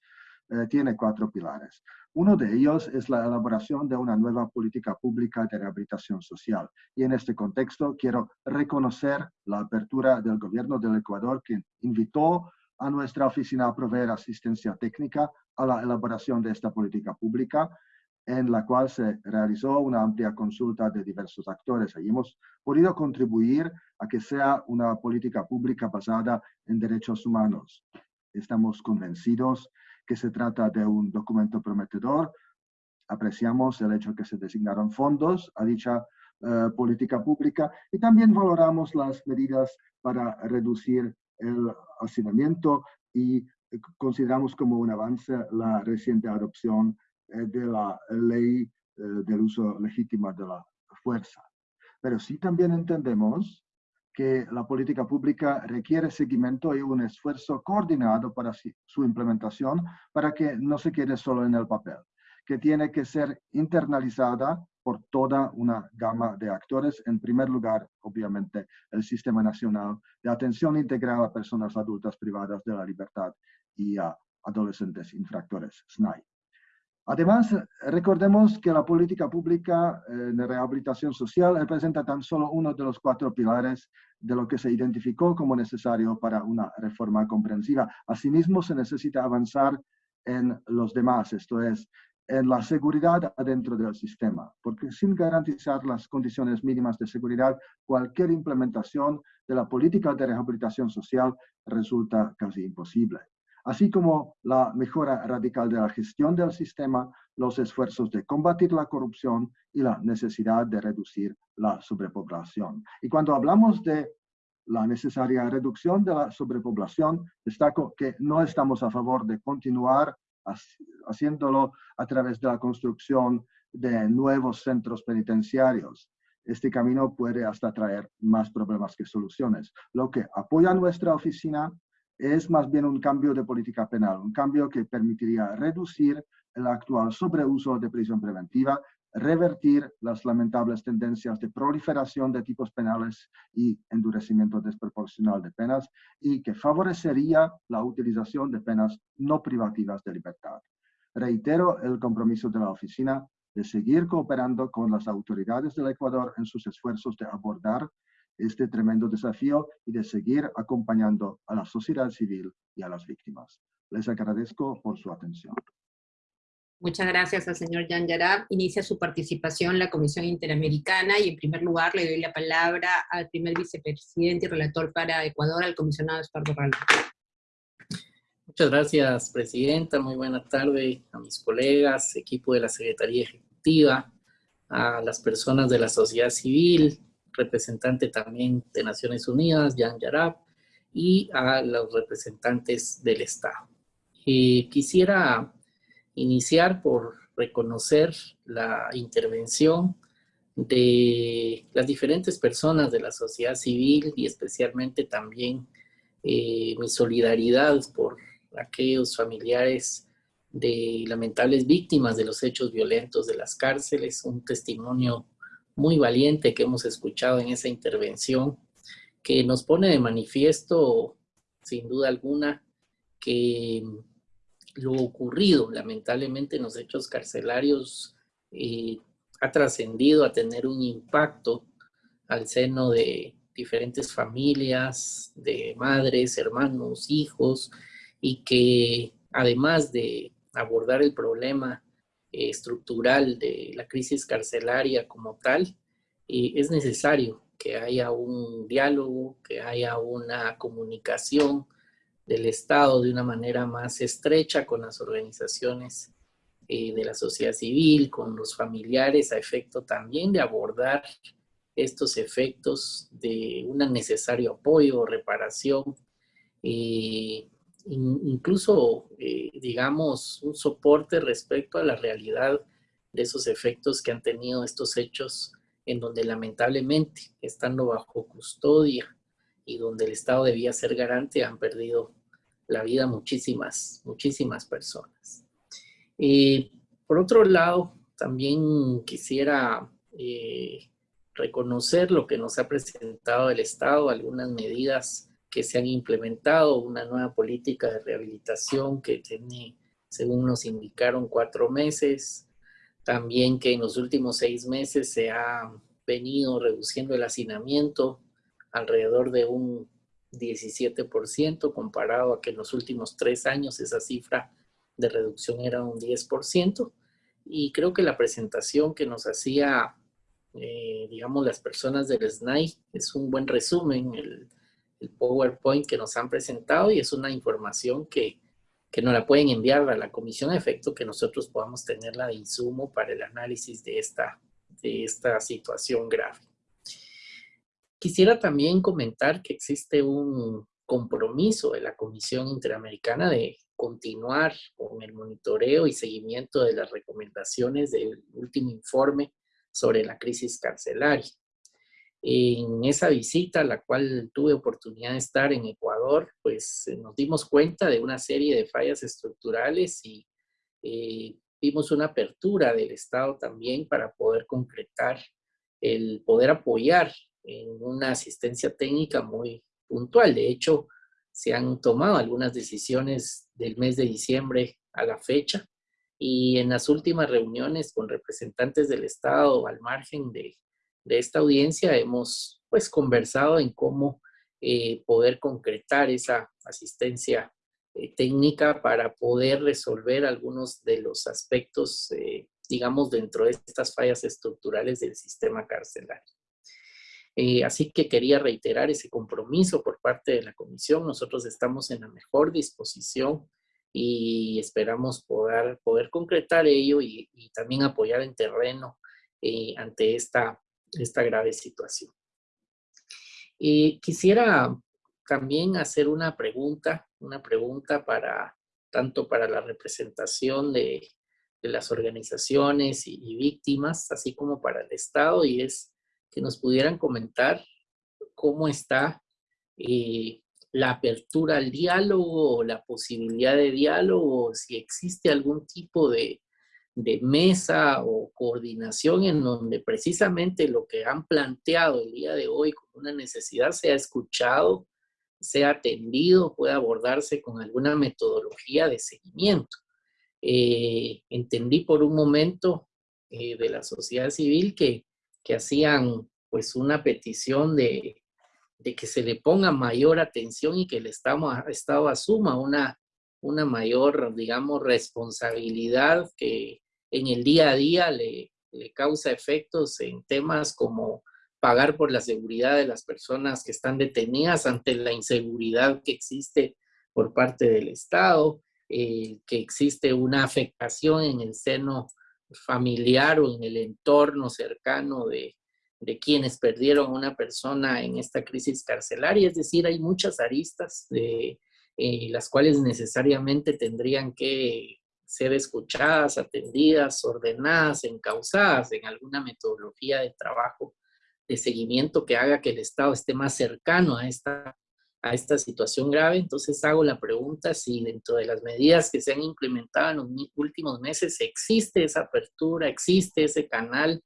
eh, tiene cuatro pilares. Uno de ellos es la elaboración de una nueva política pública de rehabilitación social. Y en este contexto quiero reconocer la apertura del gobierno del Ecuador que invitó a nuestra oficina a proveer asistencia técnica a la elaboración de esta política pública, en la cual se realizó una amplia consulta de diversos actores. Y hemos podido contribuir a que sea una política pública basada en derechos humanos. Estamos convencidos que se trata de un documento prometedor. Apreciamos el hecho que se designaron fondos a dicha eh, política pública y también valoramos las medidas para reducir el hacinamiento y eh, consideramos como un avance la reciente adopción eh, de la ley del uso legítimo de la fuerza. Pero sí también entendemos que la política pública requiere seguimiento y un esfuerzo coordinado para su implementación para que no se quede solo en el papel, que tiene que ser internalizada por toda una gama de actores. En primer lugar, obviamente, el Sistema Nacional de Atención Integral a Personas Adultas Privadas de la Libertad y a Adolescentes Infractores, SNAI. Además, recordemos que la política pública eh, de rehabilitación social representa tan solo uno de los cuatro pilares de lo que se identificó como necesario para una reforma comprensiva. Asimismo, se necesita avanzar en los demás, esto es, en la seguridad adentro del sistema, porque sin garantizar las condiciones mínimas de seguridad, cualquier implementación de la política de rehabilitación social resulta casi imposible así como la mejora radical de la gestión del sistema, los esfuerzos de combatir la corrupción y la necesidad de reducir la sobrepoblación. Y cuando hablamos de la necesaria reducción de la sobrepoblación, destaco que no estamos a favor de continuar haciéndolo a través de la construcción de nuevos centros penitenciarios. Este camino puede hasta traer más problemas que soluciones. Lo que apoya nuestra oficina es más bien un cambio de política penal, un cambio que permitiría reducir el actual sobreuso de prisión preventiva, revertir las lamentables tendencias de proliferación de tipos penales y endurecimiento desproporcional de penas y que favorecería la utilización de penas no privativas de libertad. Reitero el compromiso de la oficina de seguir cooperando con las autoridades del Ecuador en sus esfuerzos de abordar este tremendo desafío y de seguir acompañando a la sociedad civil y a las víctimas. Les agradezco por su atención. Muchas gracias al señor Jan Yarab. Inicia su participación en la Comisión Interamericana y en primer lugar le doy la palabra al primer vicepresidente y relator para Ecuador, al comisionado Espardo Ramos. Muchas gracias, Presidenta. Muy buena tarde a mis colegas, equipo de la Secretaría Ejecutiva, a las personas de la sociedad civil, representante también de Naciones Unidas, Jan Yarab, y a los representantes del Estado. Eh, quisiera iniciar por reconocer la intervención de las diferentes personas de la sociedad civil y especialmente también eh, mi solidaridad por aquellos familiares de lamentables víctimas de los hechos violentos de las cárceles, un testimonio muy valiente que hemos escuchado en esa intervención, que nos pone de manifiesto, sin duda alguna, que lo ocurrido lamentablemente en los hechos carcelarios eh, ha trascendido a tener un impacto al seno de diferentes familias, de madres, hermanos, hijos, y que además de abordar el problema eh, estructural de la crisis carcelaria como tal, eh, es necesario que haya un diálogo, que haya una comunicación del Estado de una manera más estrecha con las organizaciones eh, de la sociedad civil, con los familiares, a efecto también de abordar estos efectos de un necesario apoyo, reparación, incluso, eh, digamos, un soporte respecto a la realidad de esos efectos que han tenido estos hechos en donde lamentablemente, estando bajo custodia y donde el Estado debía ser garante, han perdido la vida muchísimas, muchísimas personas. Eh, por otro lado, también quisiera eh, reconocer lo que nos ha presentado el Estado, algunas medidas que se han implementado, una nueva política de rehabilitación que tiene, según nos indicaron, cuatro meses. También que en los últimos seis meses se ha venido reduciendo el hacinamiento alrededor de un 17% comparado a que en los últimos tres años esa cifra de reducción era un 10%. Y creo que la presentación que nos hacía, eh, digamos, las personas del SNAI es un buen resumen. El, el PowerPoint que nos han presentado y es una información que, que nos la pueden enviar a la comisión a efecto que nosotros podamos tenerla de insumo para el análisis de esta, de esta situación grave. Quisiera también comentar que existe un compromiso de la Comisión Interamericana de continuar con el monitoreo y seguimiento de las recomendaciones del último informe sobre la crisis carcelaria. En esa visita, la cual tuve oportunidad de estar en Ecuador, pues eh, nos dimos cuenta de una serie de fallas estructurales y eh, vimos una apertura del Estado también para poder concretar el poder apoyar en una asistencia técnica muy puntual. De hecho, se han tomado algunas decisiones del mes de diciembre a la fecha y en las últimas reuniones con representantes del Estado al margen de de esta audiencia hemos pues conversado en cómo eh, poder concretar esa asistencia eh, técnica para poder resolver algunos de los aspectos, eh, digamos, dentro de estas fallas estructurales del sistema carcelario. así que quería reiterar ese compromiso por parte de la comisión. Nosotros estamos en la mejor disposición y esperamos poder, poder concretar ello y, y también apoyar en terreno ante esta esta grave situación. Y quisiera también hacer una pregunta, una pregunta para tanto para la representación de, las organizaciones y, víctimas, así como para el Estado, y es que nos pudieran comentar cómo está eh, la apertura al diálogo la posibilidad de diálogo, si existe algún tipo de, de mesa o coordinación en donde precisamente lo que han planteado el día de hoy como una necesidad sea escuchado, sea atendido, pueda abordarse con alguna metodología de seguimiento. Eh, entendí por un momento eh, de la sociedad civil que, que hacían pues una petición de, de, que se le ponga mayor atención y que el Estado, Estado asuma una, una mayor, digamos, responsabilidad que, en el día a día le, causa efectos en temas como pagar por la seguridad de las personas que están detenidas ante la inseguridad que existe por parte del Estado, eh, que existe una afectación en el seno familiar o en el entorno cercano de, quienes perdieron una persona en esta crisis carcelaria. Es decir, hay muchas aristas de, eh, las cuales necesariamente tendrían que ser escuchadas, atendidas, ordenadas, encausadas en alguna metodología de trabajo, de seguimiento que haga que el Estado esté más cercano a esta, situación grave. Entonces hago la pregunta si dentro de las medidas que se han implementado en los últimos meses existe esa apertura, existe ese canal,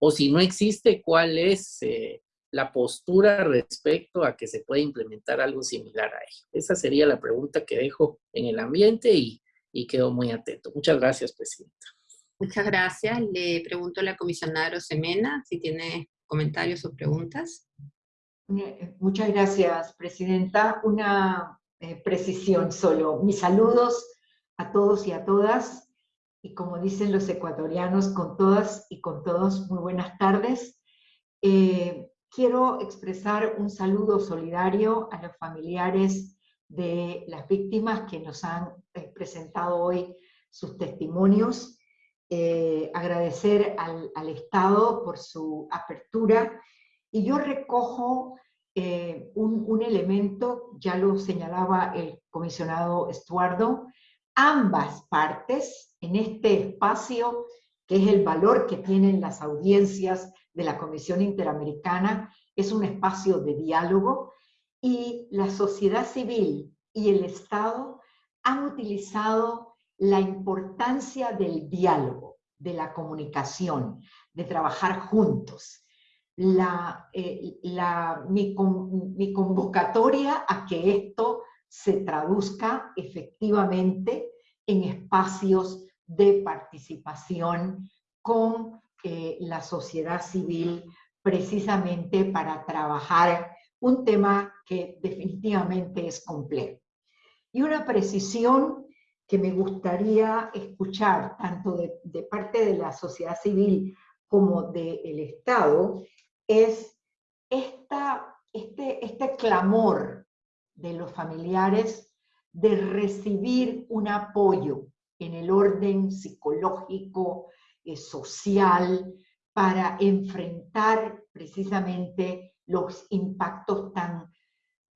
o si no existe, cuál es eh, la postura respecto a que se pueda implementar algo similar a ello. Esa sería la pregunta que dejo en el ambiente y y quedo muy atento. Muchas gracias, Presidenta. Muchas gracias. Le pregunto a la comisionada Rosemena si tiene comentarios o preguntas. Eh, muchas gracias, Presidenta. Una eh, precisión solo. Mis saludos a todos y a todas. Y como dicen los ecuatorianos, con todas y con todos, muy buenas tardes. Eh, quiero expresar un saludo solidario a los familiares de las víctimas que nos han eh, presentado hoy sus testimonios, eh, agradecer al, Estado por su apertura, y yo recojo eh, un, un, elemento, ya lo señalaba el comisionado Estuardo, ambas partes en este espacio, que es el valor que tienen las audiencias de la Comisión Interamericana, es un espacio de diálogo, y la sociedad civil y el Estado han utilizado la importancia del diálogo, de la comunicación, de trabajar juntos. La, eh, mi convocatoria a que esto se traduzca efectivamente en espacios de participación con eh, la sociedad civil precisamente para trabajar un tema que definitivamente es complejo. Y una precisión que me gustaría escuchar tanto de, parte de la sociedad civil como del Estado es esta, este, este clamor de los familiares de recibir un apoyo en el orden psicológico, eh, social, para enfrentar precisamente los impactos tan,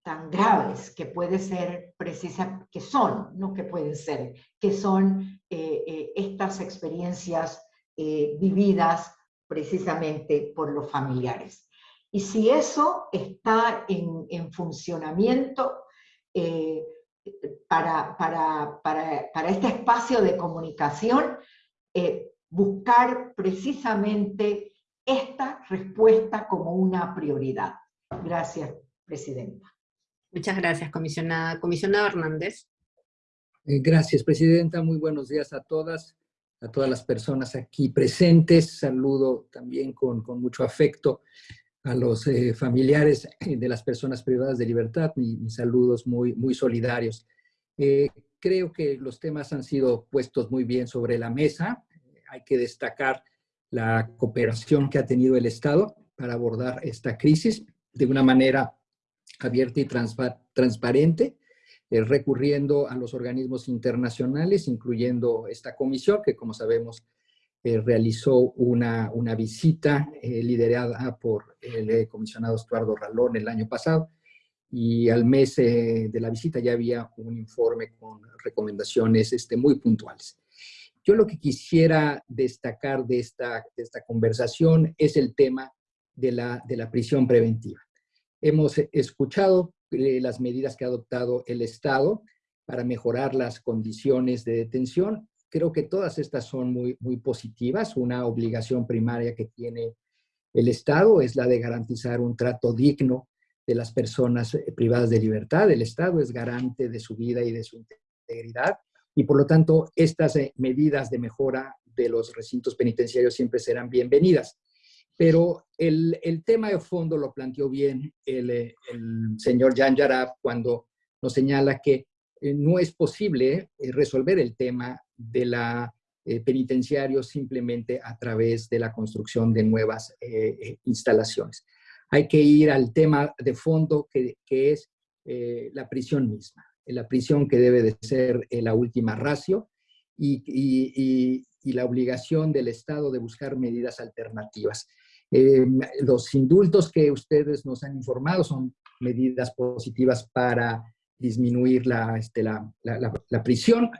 tan graves que puede ser precisa, que son, no que pueden ser, que son eh, eh, estas experiencias eh, vividas precisamente por los familiares. Y si eso está en, en funcionamiento para, para, para, para, este espacio de comunicación, buscar precisamente esta respuesta como una prioridad. Gracias, Presidenta. Muchas gracias, comisionada. Comisionada Hernández. Eh, gracias, Presidenta. Muy buenos días a todas, a todas las personas aquí presentes. Saludo también con, con mucho afecto a los eh, familiares de las personas privadas de libertad. mis saludos muy, muy solidarios. Eh, creo que los temas han sido puestos muy bien sobre la mesa. Hay que destacar la cooperación que ha tenido el Estado para abordar esta crisis de una manera abierta y transparente, eh, recurriendo a los organismos internacionales, incluyendo esta comisión que, como sabemos, eh, realizó una, una visita eh, liderada por el comisionado Estuardo Ralón el año pasado, y al mes de la visita ya había un informe con recomendaciones este, muy puntuales. Yo lo que quisiera destacar de esta, conversación es el tema de la, de la prisión preventiva. Hemos escuchado eh, las medidas que ha adoptado el Estado para mejorar las condiciones de detención. Creo que todas estas son muy, muy positivas. Una obligación primaria que tiene el Estado es la de garantizar un trato digno de las personas eh, privadas de libertad. El Estado es garante de su vida y de su integridad y por lo tanto estas eh, medidas de mejora de los recintos penitenciarios siempre serán bienvenidas. Pero el, tema de fondo lo planteó bien el, eh, señor Jan Yarab cuando nos señala que no es posible resolver el tema de la penitenciario simplemente a través de la construcción de nuevas instalaciones hay que ir al tema de fondo que, es eh, la prisión misma, la prisión que debe de ser eh, la última ratio y, la obligación del Estado de buscar medidas alternativas. Eh, los indultos que ustedes nos han informado son medidas positivas para disminuir la, este, la, prisión.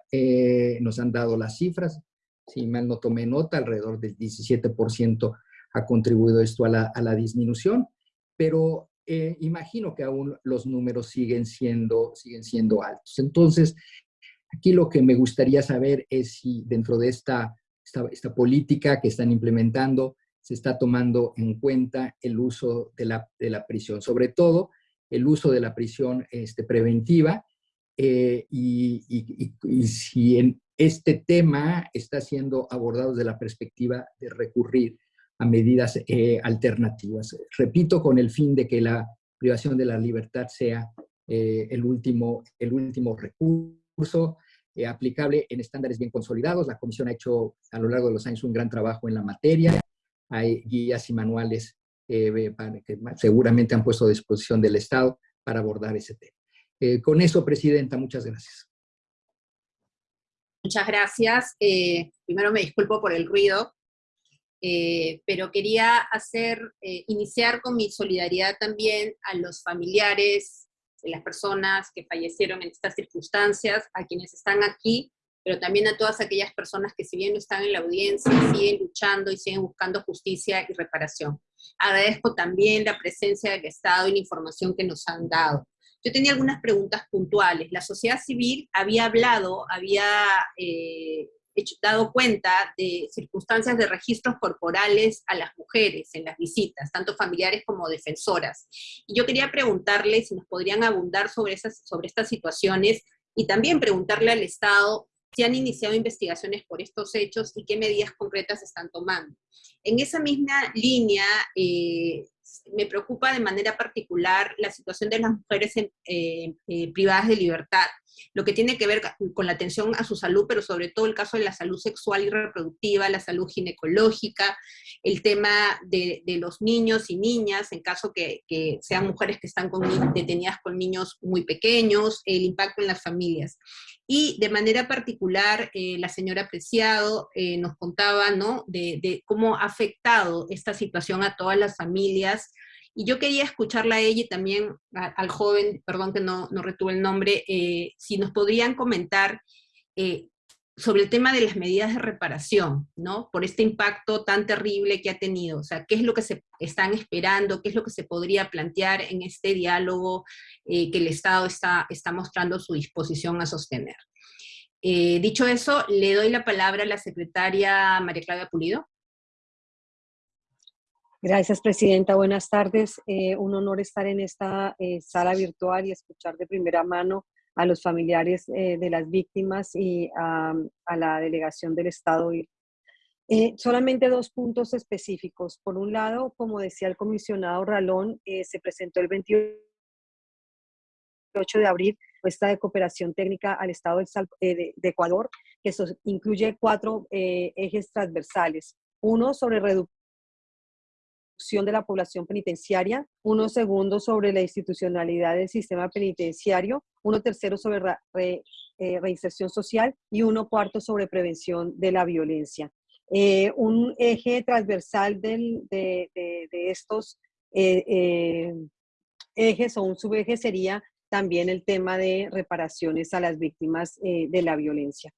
nos han dado las cifras, si mal no tomé nota, alrededor del 17% ha contribuido esto a la, a la disminución pero eh, imagino que aún los números siguen siendo, siguen siendo altos. Entonces, aquí lo que me gustaría saber es si dentro de esta, esta, política que están implementando se está tomando en cuenta el uso de la, de la prisión, sobre todo el uso de la prisión este, preventiva eh, y, y, si en este tema está siendo abordado desde la perspectiva de recurrir a medidas eh, alternativas. Repito, con el fin de que la privación de la libertad sea eh, el, último, el último recurso eh, aplicable en estándares bien consolidados. La Comisión ha hecho a lo largo de los años un gran trabajo en la materia. Hay guías y manuales que seguramente han puesto a disposición del Estado para abordar ese tema. con eso, Presidenta, muchas gracias. Muchas gracias. primero me disculpo por el ruido, eh, pero quería hacer, eh, iniciar con mi solidaridad también a los familiares de las personas que fallecieron en estas circunstancias, a quienes están aquí, pero también a todas aquellas personas que si bien no están en la audiencia, siguen luchando y siguen buscando justicia y reparación. Agradezco también la presencia del Estado y la información que nos han dado. Yo tenía algunas preguntas puntuales. La sociedad civil había hablado, había eh, hecho, dado cuenta de circunstancias de registros corporales a las mujeres en las visitas, tanto familiares como defensoras. Y yo quería preguntarle si nos podrían abundar sobre, esas, sobre estas situaciones y también preguntarle al Estado si han iniciado investigaciones por estos hechos y qué medidas concretas están tomando. En esa misma línea, eh, me preocupa de manera particular la situación de las mujeres eh, eh, privadas de libertad, lo que tiene que ver con la atención a su salud, pero sobre todo el caso de la salud sexual y reproductiva, la salud ginecológica, el tema de, los niños y niñas, en caso que, sean mujeres que están detenidas con niños muy pequeños, el impacto en las familias. Y de manera particular, eh, la señora Preciado nos contaba ¿no? de, de cómo ha afectado esta situación a todas las familias, y yo quería escucharla a ella y también al joven, perdón que no, no retuve el nombre, eh, si nos podrían comentar eh, sobre el tema de las medidas de reparación, ¿no? Por este impacto tan terrible que ha tenido. O sea, ¿qué es lo que se están esperando? ¿Qué es lo que se podría plantear en este diálogo eh, que el Estado está, está mostrando su disposición a sostener? dicho eso, le doy la palabra a la secretaria María Claudia Pulido. Gracias, Presidenta. Buenas tardes. Eh, un honor estar en esta eh, sala virtual y escuchar de primera mano a los familiares eh, de las víctimas y a, la delegación del Estado. solamente dos puntos específicos. Por un lado, como decía el comisionado Ralón, se presentó el 28 de abril esta de cooperación técnica al Estado de, de Ecuador, que incluye cuatro ejes transversales. Uno sobre reducción de la población penitenciaria, uno segundo sobre la institucionalidad del sistema penitenciario, uno tercero sobre eh, reinserción social y uno cuarto sobre prevención de la violencia. Eh, un eje transversal de, estos eh, ejes o un subeje sería también el tema de reparaciones a las víctimas de la violencia.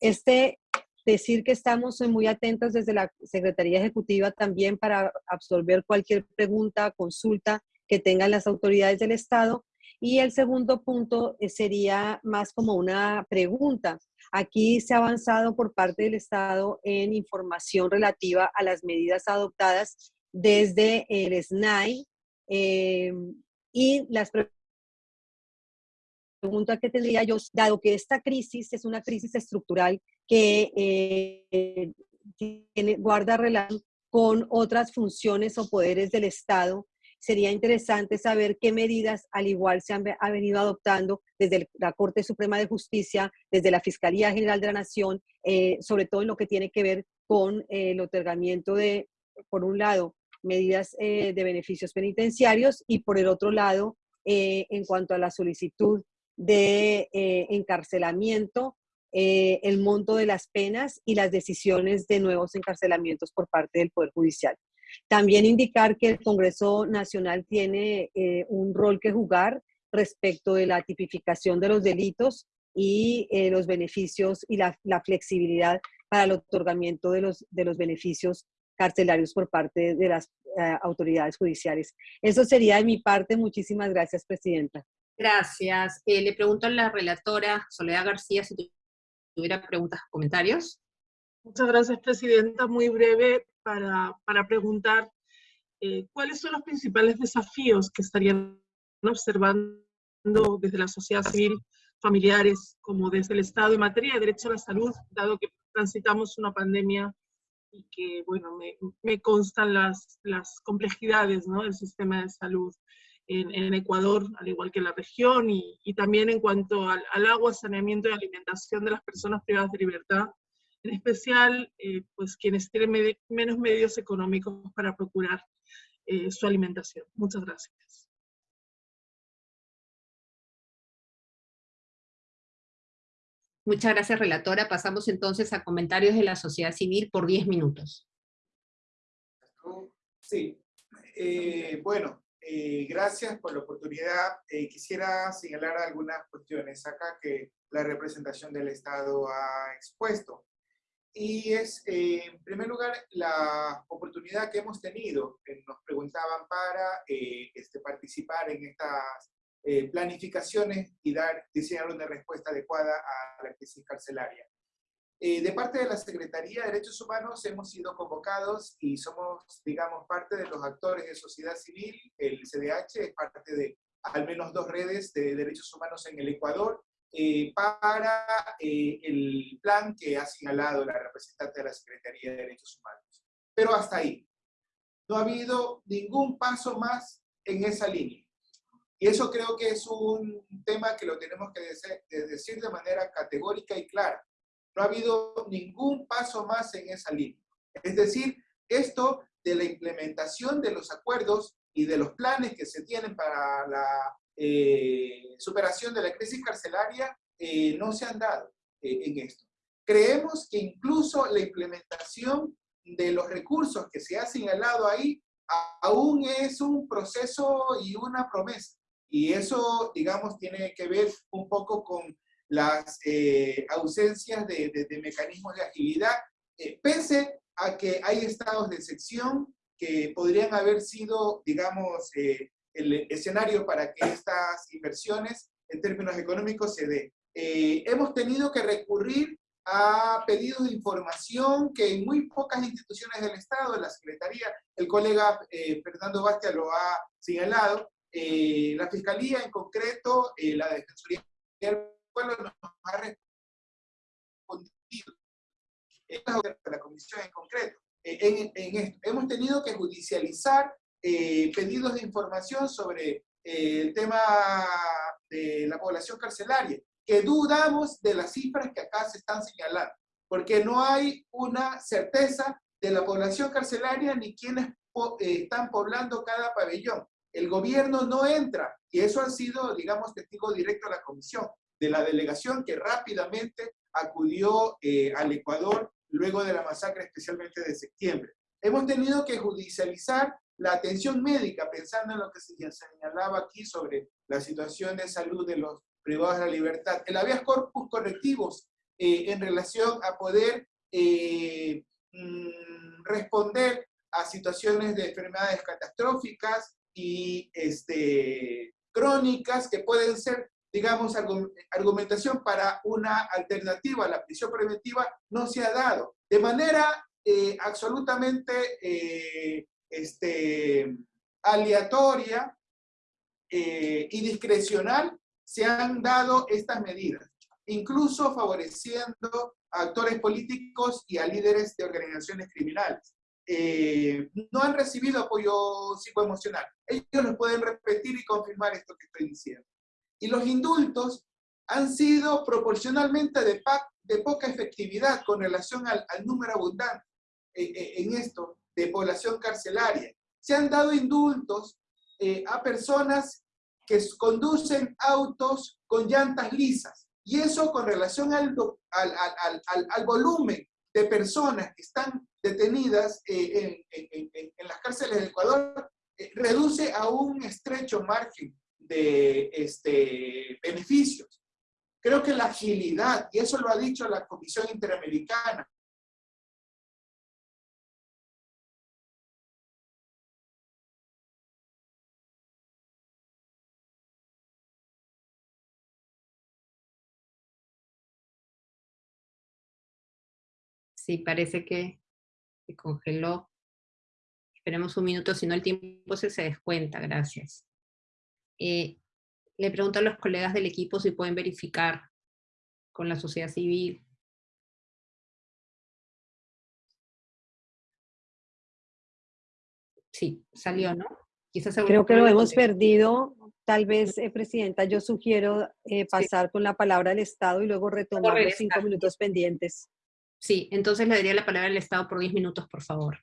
este decir que estamos muy atentos desde la Secretaría Ejecutiva también para absorber cualquier pregunta, consulta que tengan las autoridades del Estado. Y el segundo punto eh, sería más como una pregunta. Aquí se ha avanzado por parte del Estado en información relativa a las medidas adoptadas desde el SNAI eh, y las pregunta que tendría yo, dado que esta crisis es una crisis estructural que eh, tiene, guarda relación con otras funciones o poderes del Estado, sería interesante saber qué medidas al igual se han ha venido adoptando desde la Corte Suprema de Justicia, desde la Fiscalía General de la Nación, eh, sobre todo en lo que tiene que ver con eh, el otorgamiento de, por un lado, medidas de beneficios penitenciarios y por el otro lado, en cuanto a la solicitud de eh, encarcelamiento, eh, el monto de las penas y las decisiones de nuevos encarcelamientos por parte del Poder Judicial. También indicar que el Congreso Nacional tiene eh, un rol que jugar respecto de la tipificación de los delitos y los beneficios y la, flexibilidad para el otorgamiento de los, de los beneficios carcelarios por parte de las autoridades judiciales. Eso sería de mi parte. Muchísimas gracias, Presidenta. Gracias. Eh, le pregunto a la relatora Soledad García si tuviera preguntas o comentarios. Muchas gracias, Presidenta. Muy breve para, para preguntar eh, cuáles son los principales desafíos que estarían observando desde la sociedad civil, familiares, como desde el Estado en materia de derecho a la salud, dado que transitamos una pandemia y que, bueno, me, me constan las, las complejidades ¿no? del sistema de salud en, Ecuador, al igual que en la región, y, también en cuanto al, agua, saneamiento y alimentación de las personas privadas de libertad, en especial eh, pues quienes tienen menos medios económicos para procurar eh, su alimentación. Muchas gracias. Muchas gracias, relatora. Pasamos entonces a comentarios de la sociedad civil por 10 minutos. Sí, eh, bueno, eh, gracias por la oportunidad. Eh, quisiera señalar algunas cuestiones acá que la representación del Estado ha expuesto. Y es, eh, en primer lugar, la oportunidad que hemos tenido, nos preguntaban para este, participar en estas planificaciones y dar, diseñar una respuesta adecuada a la crisis carcelaria. Eh, de parte de la Secretaría de Derechos Humanos hemos sido convocados y somos, digamos, parte de los actores de sociedad civil. El CDH es parte de al menos dos redes de derechos humanos en el Ecuador eh, para eh, el plan que ha señalado la representante de la Secretaría de Derechos Humanos. Pero hasta ahí. No ha habido ningún paso más en esa línea. Y eso creo que es un tema que lo tenemos que decir de manera categórica y clara no ha habido ningún paso más en esa línea. Es decir, esto de la implementación de los acuerdos y de los planes que se tienen para la eh, superación de la crisis carcelaria eh, no se han dado eh, en esto. Creemos que incluso la implementación de los recursos que se ha señalado ahí aún es un proceso y una promesa. Y eso, digamos, tiene que ver un poco con las eh, ausencias de, mecanismos de agilidad, eh, pese a que hay estados de excepción que podrían haber sido, digamos, eh, el escenario para que estas inversiones en términos económicos se den. hemos tenido que recurrir a pedidos de información que en muy pocas instituciones del Estado, la Secretaría, el colega Fernando Bastia lo ha señalado, la Fiscalía en concreto, la Defensoría pueblo nos ha respondido. La comisión en concreto. En, esto. Hemos tenido que judicializar eh, pedidos de información sobre eh, el tema de la población carcelaria, que dudamos de las cifras que acá se están señalando, porque no hay una certeza de la población carcelaria ni quienes eh, están poblando cada pabellón. El gobierno no entra, y eso ha sido, digamos, testigo directo a la comisión de la delegación que rápidamente acudió eh, al Ecuador luego de la masacre, especialmente de septiembre. Hemos tenido que judicializar la atención médica, pensando en lo que se señalaba aquí sobre la situación de salud de los privados de la libertad. El habeas corpus correctivos eh, en relación a poder eh, mm, responder a situaciones de enfermedades catastróficas, y este, crónicas que pueden ser, digamos, argumentación para una alternativa a la prisión preventiva no se ha dado. De manera eh, absolutamente eh, este, aleatoria eh, y discrecional se han dado estas medidas, incluso favoreciendo a actores políticos y a líderes de organizaciones criminales. No han recibido apoyo psicoemocional. Ellos nos pueden repetir y confirmar esto que estoy diciendo. Y los indultos han sido proporcionalmente de, de poca efectividad con relación al, número abundante eh, eh, en esto de población carcelaria. Se han dado indultos a personas que conducen autos con llantas lisas. Y eso con relación al, al, al, al volumen de personas que están detenidas eh, en, las cárceles de Ecuador eh, reduce a un estrecho margen de este, beneficios. Creo que la agilidad, y eso lo ha dicho la Comisión Interamericana, Sí, parece que se congeló. Esperemos un minuto, si no el tiempo se, se descuenta, gracias. Eh, le pregunto a los colegas del equipo si pueden verificar con la sociedad civil. Sí, salió, ¿no? Quizás Creo que lo hemos perdido. Tal vez, eh, Presidenta, yo sugiero eh, pasar con la palabra al Estado y luego retomar los cinco minutos pendientes. Sí, entonces le daría la palabra al Estado por 10 minutos, por favor.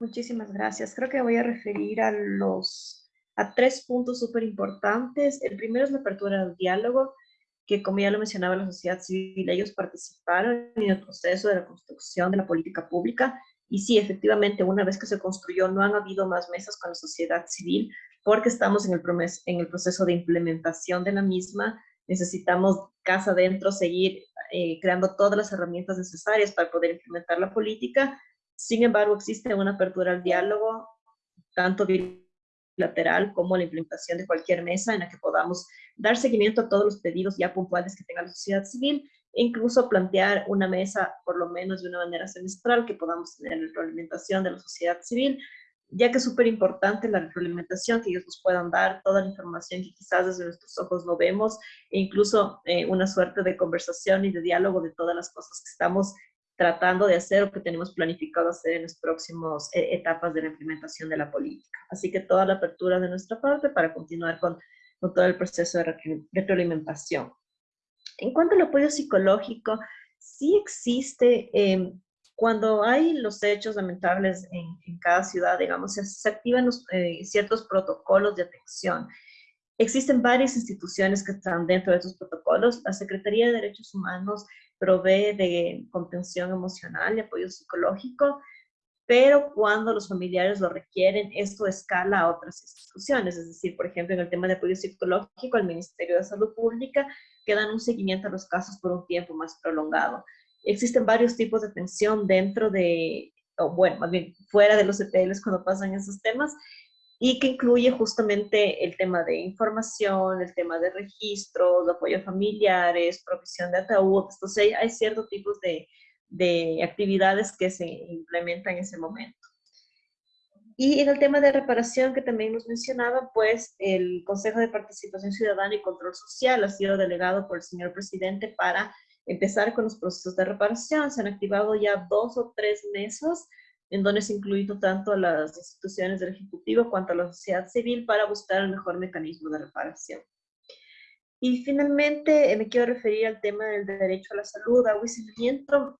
Muchísimas gracias. Creo que voy a referir a los a tres puntos súper importantes. El primero es la apertura del diálogo, que como ya lo mencionaba la sociedad civil, ellos participaron en el proceso de la construcción de la política pública y sí, efectivamente, una vez que se construyó, no han habido más mesas con la sociedad civil, porque estamos en el, proceso de implementación de la misma, necesitamos casa adentro seguir eh, creando todas las herramientas necesarias para poder implementar la política. Sin embargo, existe una apertura al diálogo, tanto bilateral como la implementación de cualquier mesa en la que podamos dar seguimiento a todos los pedidos ya puntuales que tenga la sociedad civil e incluso plantear una mesa, por lo menos de una manera semestral, que podamos tener la implementación de la sociedad civil ya que es súper importante la retroalimentación, que ellos nos puedan dar toda la información que quizás desde nuestros ojos no vemos, e incluso eh, una suerte de conversación y de diálogo de todas las cosas que estamos tratando de hacer o que tenemos planificado hacer en las próximas eh, etapas de la implementación de la política. Así que toda la apertura de nuestra parte para continuar con, todo el proceso de retroalimentación. En cuanto al apoyo psicológico, sí existe eh, cuando hay los hechos lamentables en, cada ciudad, digamos, se, activan eh, ciertos protocolos de atención. Existen varias instituciones que están dentro de esos protocolos. La Secretaría de Derechos Humanos provee de contención emocional y apoyo psicológico, pero cuando los familiares lo requieren, esto escala a otras instituciones. Es decir, por ejemplo, en el tema de apoyo psicológico, el Ministerio de Salud Pública que dan un seguimiento a los casos por un tiempo más prolongado. Existen varios tipos de atención dentro de, o bueno, más bien fuera de los EPLs cuando pasan esos temas, y que incluye justamente el tema de información, el tema de registros, de apoyo a familiares, provisión de ataúd. Entonces hay ciertos tipos de, de actividades que se implementan en ese momento. Y en el tema de reparación que también nos mencionaba, pues el Consejo de Participación Ciudadana y Control Social ha sido delegado por el señor presidente para empezar con los procesos de reparación. Se han activado ya dos o tres mesas en donde se ha incluido tanto a las instituciones del Ejecutivo cuanto a la sociedad civil para buscar el mejor mecanismo de reparación. Y finalmente eh, me quiero referir al tema del derecho a la salud, agua y saneamiento.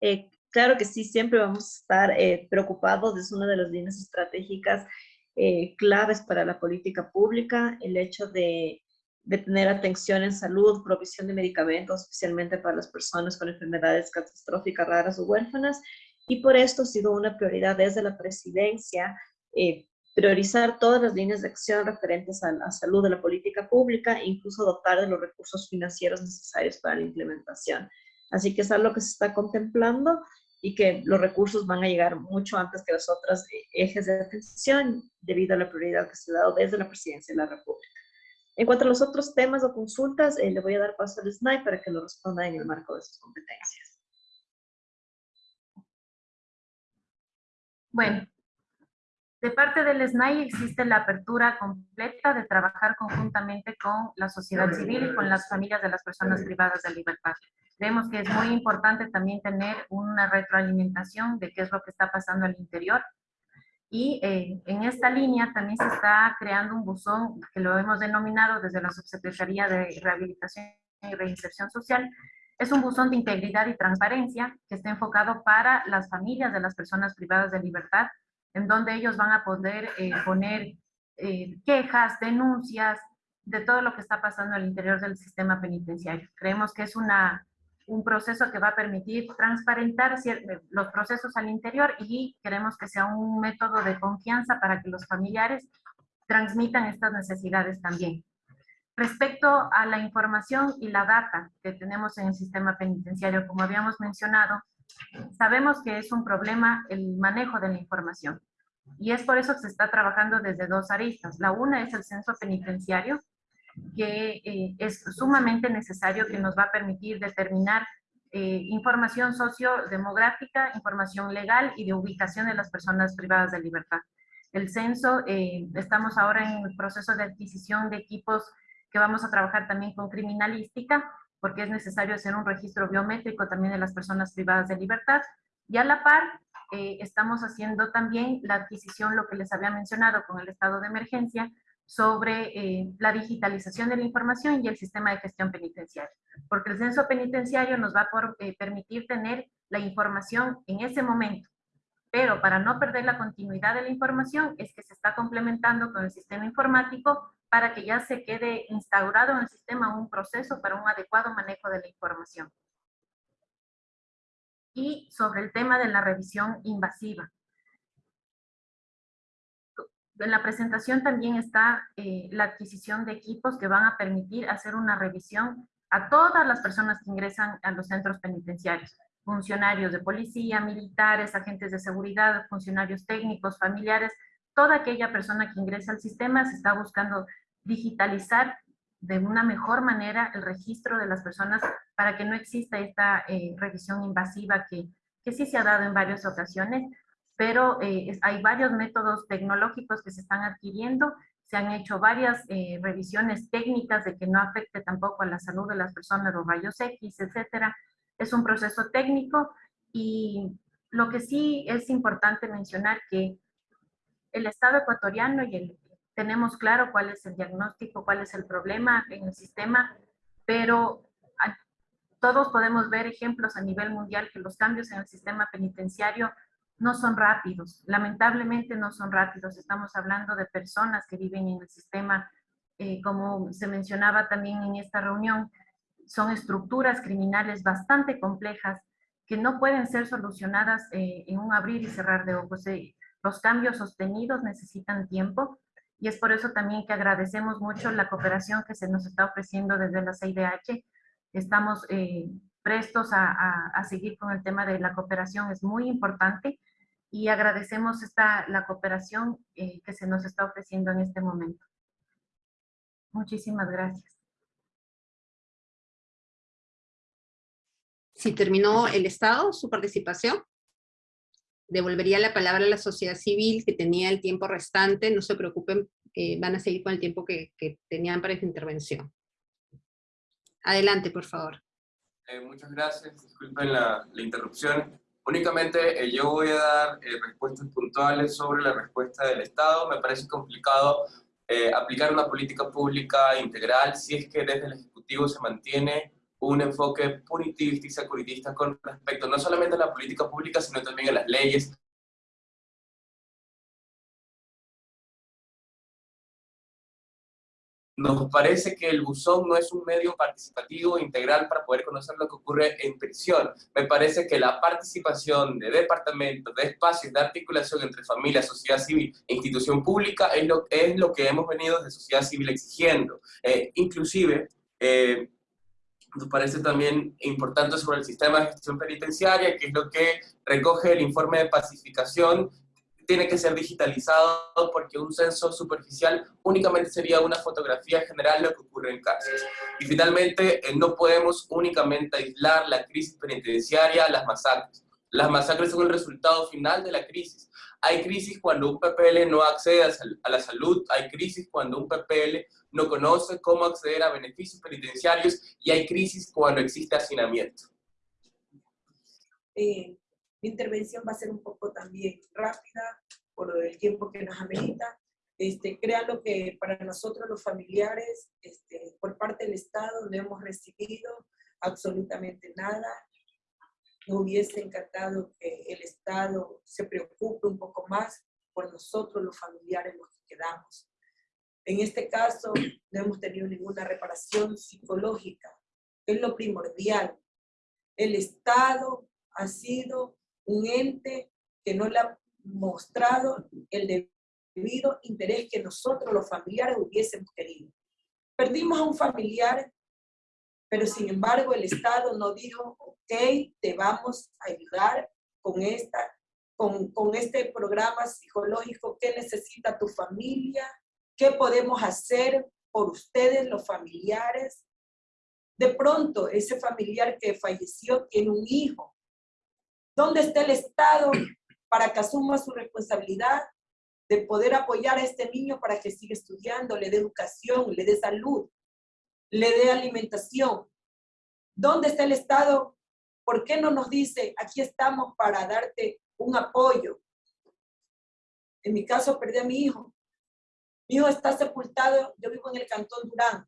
Eh, claro que sí, siempre vamos a estar eh, preocupados, es una de las líneas estratégicas claves para la política pública, el hecho de de tener atención en salud, provisión de medicamentos, especialmente para las personas con enfermedades catastróficas raras o huérfanas, y por esto ha sido una prioridad desde la presidencia eh, priorizar todas las líneas de acción referentes a la salud de la política pública e incluso dotar de los recursos financieros necesarios para la implementación. Así que es algo que se está contemplando y que los recursos van a llegar mucho antes que los otros ejes de atención debido a la prioridad que se ha dado desde la Presidencia de la República. En cuanto a los otros temas o consultas, eh, le voy a dar paso al SNAI para que lo responda en el marco de sus competencias. Bueno, de parte del SNAI existe la apertura completa de trabajar conjuntamente con la sociedad civil y con las familias de las personas privadas de libertad. Creemos que es muy importante también tener una retroalimentación de qué es lo que está pasando al interior. Y eh, en esta línea también se está creando un buzón que lo hemos denominado desde la Subsecretaría de Rehabilitación y Reinserción Social. Es un buzón de integridad y transparencia que está enfocado para las familias de las personas privadas de libertad, en donde ellos van a poder eh, poner eh, quejas, denuncias de todo lo que está pasando al interior del sistema penitenciario. Creemos que es un proceso que va a permitir transparentar eh, los procesos al interior y queremos que sea un método de confianza para que los familiares transmitan estas necesidades también. Respecto a la información y la data que tenemos en el sistema penitenciario, como habíamos mencionado, sabemos que es un problema el manejo de la información. Y es por eso que se está trabajando desde dos aristas. La una es el censo penitenciario, que eh, es sumamente necesario que nos va a permitir determinar eh, información sociodemográfica, información legal y de ubicación de las personas privadas de libertad. El censo, eh, estamos ahora en el proceso de adquisición de equipos que vamos a trabajar también con criminalística, porque es necesario hacer un registro biométrico también de las personas privadas de libertad. Y a la par, estamos haciendo también la adquisición, lo que les había mencionado con el estado de emergencia, sobre eh, la digitalización de la información y el sistema de gestión penitenciaria. Porque el censo penitenciario nos va a eh, permitir tener la información en ese momento. Pero para no perder la continuidad de la información es que se está complementando con el sistema informático para que ya se quede instaurado en el sistema un proceso para un adecuado manejo de la información. Y sobre el tema de la revisión invasiva en la presentación también está eh, la adquisición de equipos que van a permitir hacer una revisión a todas las personas que ingresan a los centros penitenciarios, funcionarios de policía, militares, agentes de seguridad, funcionarios técnicos, familiares, toda aquella persona que ingresa al sistema se está buscando digitalizar de una mejor manera el registro de las personas para que no exista esta eh, revisión invasiva que, que sí se ha dado en varias ocasiones, pero eh, hay varios métodos tecnológicos que se están adquiriendo, se han hecho varias eh, revisiones técnicas de que no afecte tampoco a la salud de las personas, los rayos X, etcétera. Es un proceso técnico y lo que sí es importante mencionar que el Estado ecuatoriano y el, tenemos claro cuál es el diagnóstico, cuál es el problema en el sistema, pero todos podemos ver ejemplos a nivel mundial que los cambios en el sistema penitenciario no son rápidos, lamentablemente no son rápidos. Estamos hablando de personas que viven en el sistema, eh, como se mencionaba también en esta reunión, son estructuras criminales bastante complejas que no pueden ser solucionadas eh, en un abrir y cerrar de ojos. Eh, los cambios sostenidos necesitan tiempo y es por eso también que agradecemos mucho la cooperación que se nos está ofreciendo desde la CIDH. Estamos prestos a, a, seguir con el tema de la cooperación, es muy importante y agradecemos esta, la cooperación eh, que se nos está ofreciendo en este momento. Muchísimas gracias. Si terminó el Estado su participación, devolvería la palabra a la sociedad civil que tenía el tiempo restante, no se preocupen, eh, van a seguir con el tiempo que, que tenían para esta intervención. Adelante, por favor. Eh, muchas gracias, disculpen la, la interrupción. Únicamente eh, yo voy a dar eh, respuestas puntuales sobre la respuesta del Estado. Me parece complicado aplicar una política pública integral si es que desde el Ejecutivo se mantiene un enfoque punitivista y securitista con respecto no solamente a la política pública, sino también a las leyes Nos parece que el buzón no es un medio participativo integral para poder conocer lo que ocurre en prisión. Me parece que la participación de departamentos, de espacios de articulación entre familia, sociedad civil e institución pública es lo, es lo que hemos venido de sociedad civil exigiendo. Eh, inclusive, eh, nos parece también importante sobre el sistema de gestión penitenciaria, que es lo que recoge el informe de pacificación, tiene que ser digitalizado porque un censo superficial únicamente sería una fotografía general de lo que ocurre en cárceles. Y finalmente, eh, no podemos únicamente aislar la crisis penitenciaria a las masacres. Las masacres son el resultado final de la crisis. Hay crisis cuando un PPL no accede a la salud, hay crisis cuando un PPL no conoce cómo acceder a beneficios penitenciarios y hay crisis cuando existe hacinamiento. Eh, mi intervención va a ser un poco también rápida por el tiempo que nos amerita. Este, créanlo que para nosotros los familiares, este, por parte del Estado, no hemos recibido absolutamente nada. Nos hubiese encantado que el Estado se preocupe un poco más por nosotros los familiares los que quedamos. En este caso, no hemos tenido ninguna reparación psicológica. Es lo primordial. El Estado ha sido un ente que no le ha mostrado el debido interés que nosotros los familiares hubiésemos querido. Perdimos a un familiar, pero sin embargo el Estado no dijo, ok, te vamos a ayudar con, esta, con, con este programa psicológico, ¿qué necesita tu familia? ¿Qué podemos hacer por ustedes, los familiares? De pronto, ese familiar que falleció tiene un hijo. ¿Dónde está el Estado para que asuma su responsabilidad de poder apoyar a este niño para que siga estudiando, le dé educación, le dé salud, le dé alimentación? ¿Dónde está el Estado? ¿Por qué no nos dice, aquí estamos para darte un apoyo? En mi caso, perdí a mi hijo. Mi hijo está sepultado, yo vivo en el Cantón Durán,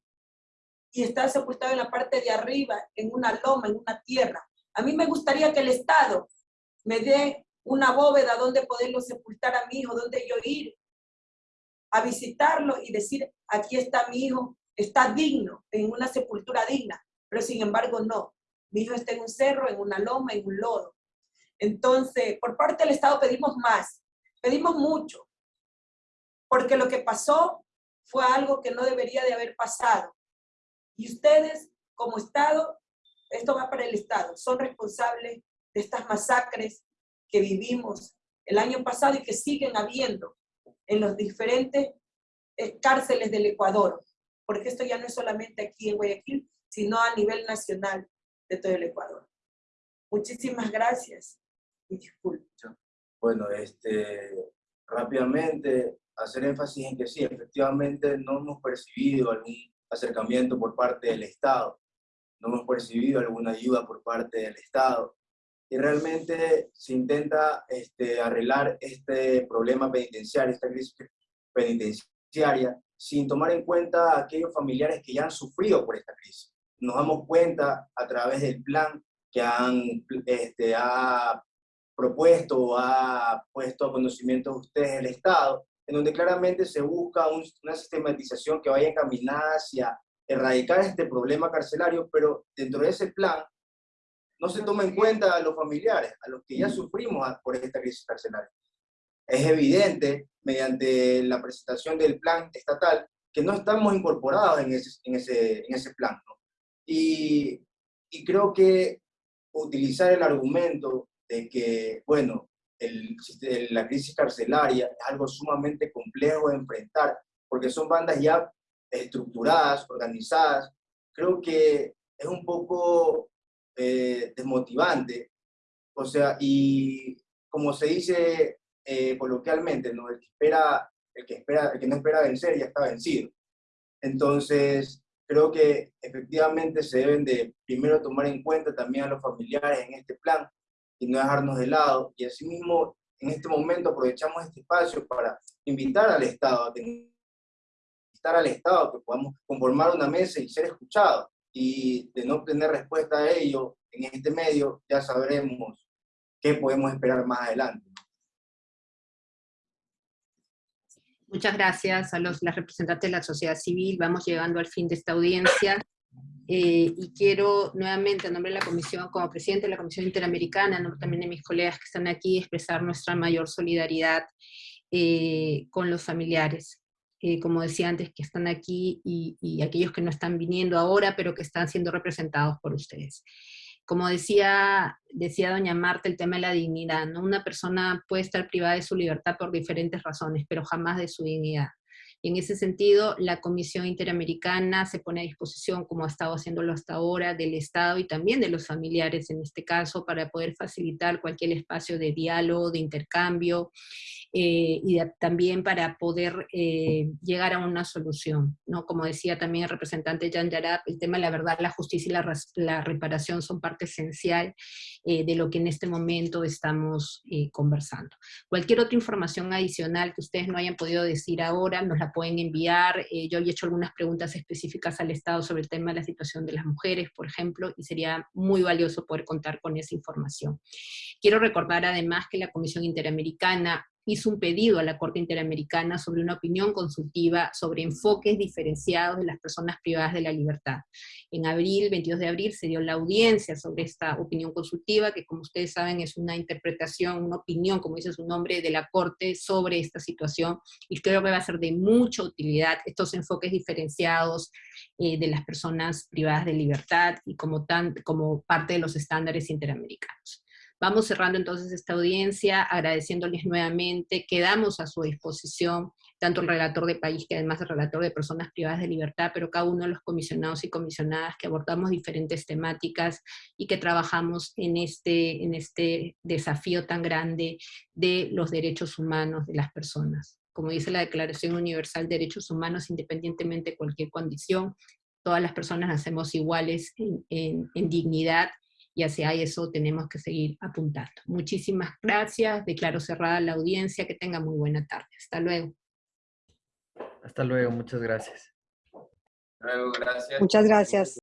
y está sepultado en la parte de arriba, en una loma, en una tierra. A mí me gustaría que el Estado me dé una bóveda donde poderlo sepultar a mi hijo, donde yo ir a visitarlo y decir, aquí está mi hijo, está digno, en una sepultura digna, pero sin embargo no. Mi hijo está en un cerro, en una loma, en un lodo. Entonces, por parte del Estado pedimos más, pedimos mucho, porque lo que pasó fue algo que no debería de haber pasado. Y ustedes, como Estado, esto va para el Estado, son responsables de estas masacres que vivimos el año pasado y que siguen habiendo en los diferentes eh, cárceles del Ecuador, porque esto ya no es solamente aquí en Guayaquil, sino a nivel nacional de todo el Ecuador. Muchísimas gracias y disculpe. Bueno, este, rápidamente hacer énfasis en que sí, efectivamente no hemos percibido algún acercamiento por parte del Estado, no hemos percibido alguna ayuda por parte del Estado, y realmente se intenta este, arreglar este problema penitenciario, esta crisis penitenciaria, sin tomar en cuenta a aquellos familiares que ya han sufrido por esta crisis. Nos damos cuenta a través del plan que han, este, ha propuesto o ha puesto a conocimiento de ustedes el Estado, en donde claramente se busca una sistematización que vaya encaminada hacia erradicar este problema carcelario, pero dentro de ese plan no se toma en cuenta a los familiares, a los que ya sufrimos por esta crisis carcelaria. Es evidente, mediante la presentación del plan estatal, que no estamos incorporados en ese, en ese, en ese plan. Y, y creo que utilizar el argumento de que, bueno, el, la crisis carcelaria es algo sumamente complejo de enfrentar, porque son bandas ya estructuradas, organizadas, creo que es un poco eh, desmotivante. O sea, y como se dice eh, coloquialmente, ¿no? el, que espera, el, que espera, el que no espera vencer ya está vencido. Entonces, creo que efectivamente se deben de primero tomar en cuenta también a los familiares en este plan y no dejarnos de lado. Y asimismo, en este momento aprovechamos este espacio para invitar al Estado, a invitar al Estado que podamos conformar una mesa y ser escuchados y de no obtener respuesta a ello en este medio, ya sabremos qué podemos esperar más adelante. Muchas gracias a los las representantes de la sociedad civil. Vamos llegando al fin de esta audiencia. Eh, y quiero nuevamente, en nombre de la Comisión, como presidente de la Comisión Interamericana, también de mis colegas que están aquí, expresar nuestra mayor solidaridad eh, con los familiares. eh, como decía antes, que están aquí y, y aquellos que no están viniendo ahora, pero que están siendo representados por ustedes como decía, decía doña Marta, el tema de la dignidad, ¿no? Una persona puede estar privada de su libertad por diferentes razones, pero jamás de su dignidad. Y en ese sentido, la Comisión Interamericana se pone a disposición, como ha estado haciéndolo hasta ahora, del Estado y también de los familiares en este caso, para poder facilitar cualquier espacio de diálogo, de intercambio, eh, y también para poder eh, llegar a una solución. ¿no? Como decía también el representante Jan Yarab, el tema de la verdad, la justicia y la, la reparación son parte esencial eh, de lo que en este momento estamos conversando. Cualquier otra información adicional que ustedes no hayan podido decir ahora, nos la pueden enviar. yo había hecho algunas preguntas específicas al Estado sobre el tema de la situación de las mujeres, por ejemplo, y sería muy valioso poder contar con esa información. Quiero recordar además que la Comisión Interamericana hizo un pedido a la Corte Interamericana sobre una opinión consultiva sobre enfoques diferenciados de las personas privadas de la libertad. En abril, 22 de abril, se dio la audiencia sobre esta opinión consultiva, que como ustedes saben es una interpretación, una opinión, como dice su nombre, de la Corte sobre esta situación, y creo que va a ser de mucha utilidad estos enfoques diferenciados eh, de las personas privadas de libertad y como, tan, como parte de los estándares interamericanos. Vamos cerrando entonces esta audiencia, agradeciéndoles nuevamente, quedamos a su disposición, tanto el relator de país que además el relator de personas privadas de libertad, pero cada uno de los comisionados y comisionadas que abordamos diferentes temáticas y que trabajamos en este, en este desafío tan grande de los derechos humanos de las personas. Como dice la Declaración Universal de Derechos Humanos, independientemente de cualquier condición, todas las personas nacemos iguales en, en dignidad y hacia eso tenemos que seguir apuntando. Muchísimas gracias, declaro cerrada la audiencia, que tenga muy buena tarde. Hasta luego. Hasta luego, muchas gracias. Hasta luego, gracias. Muchas gracias.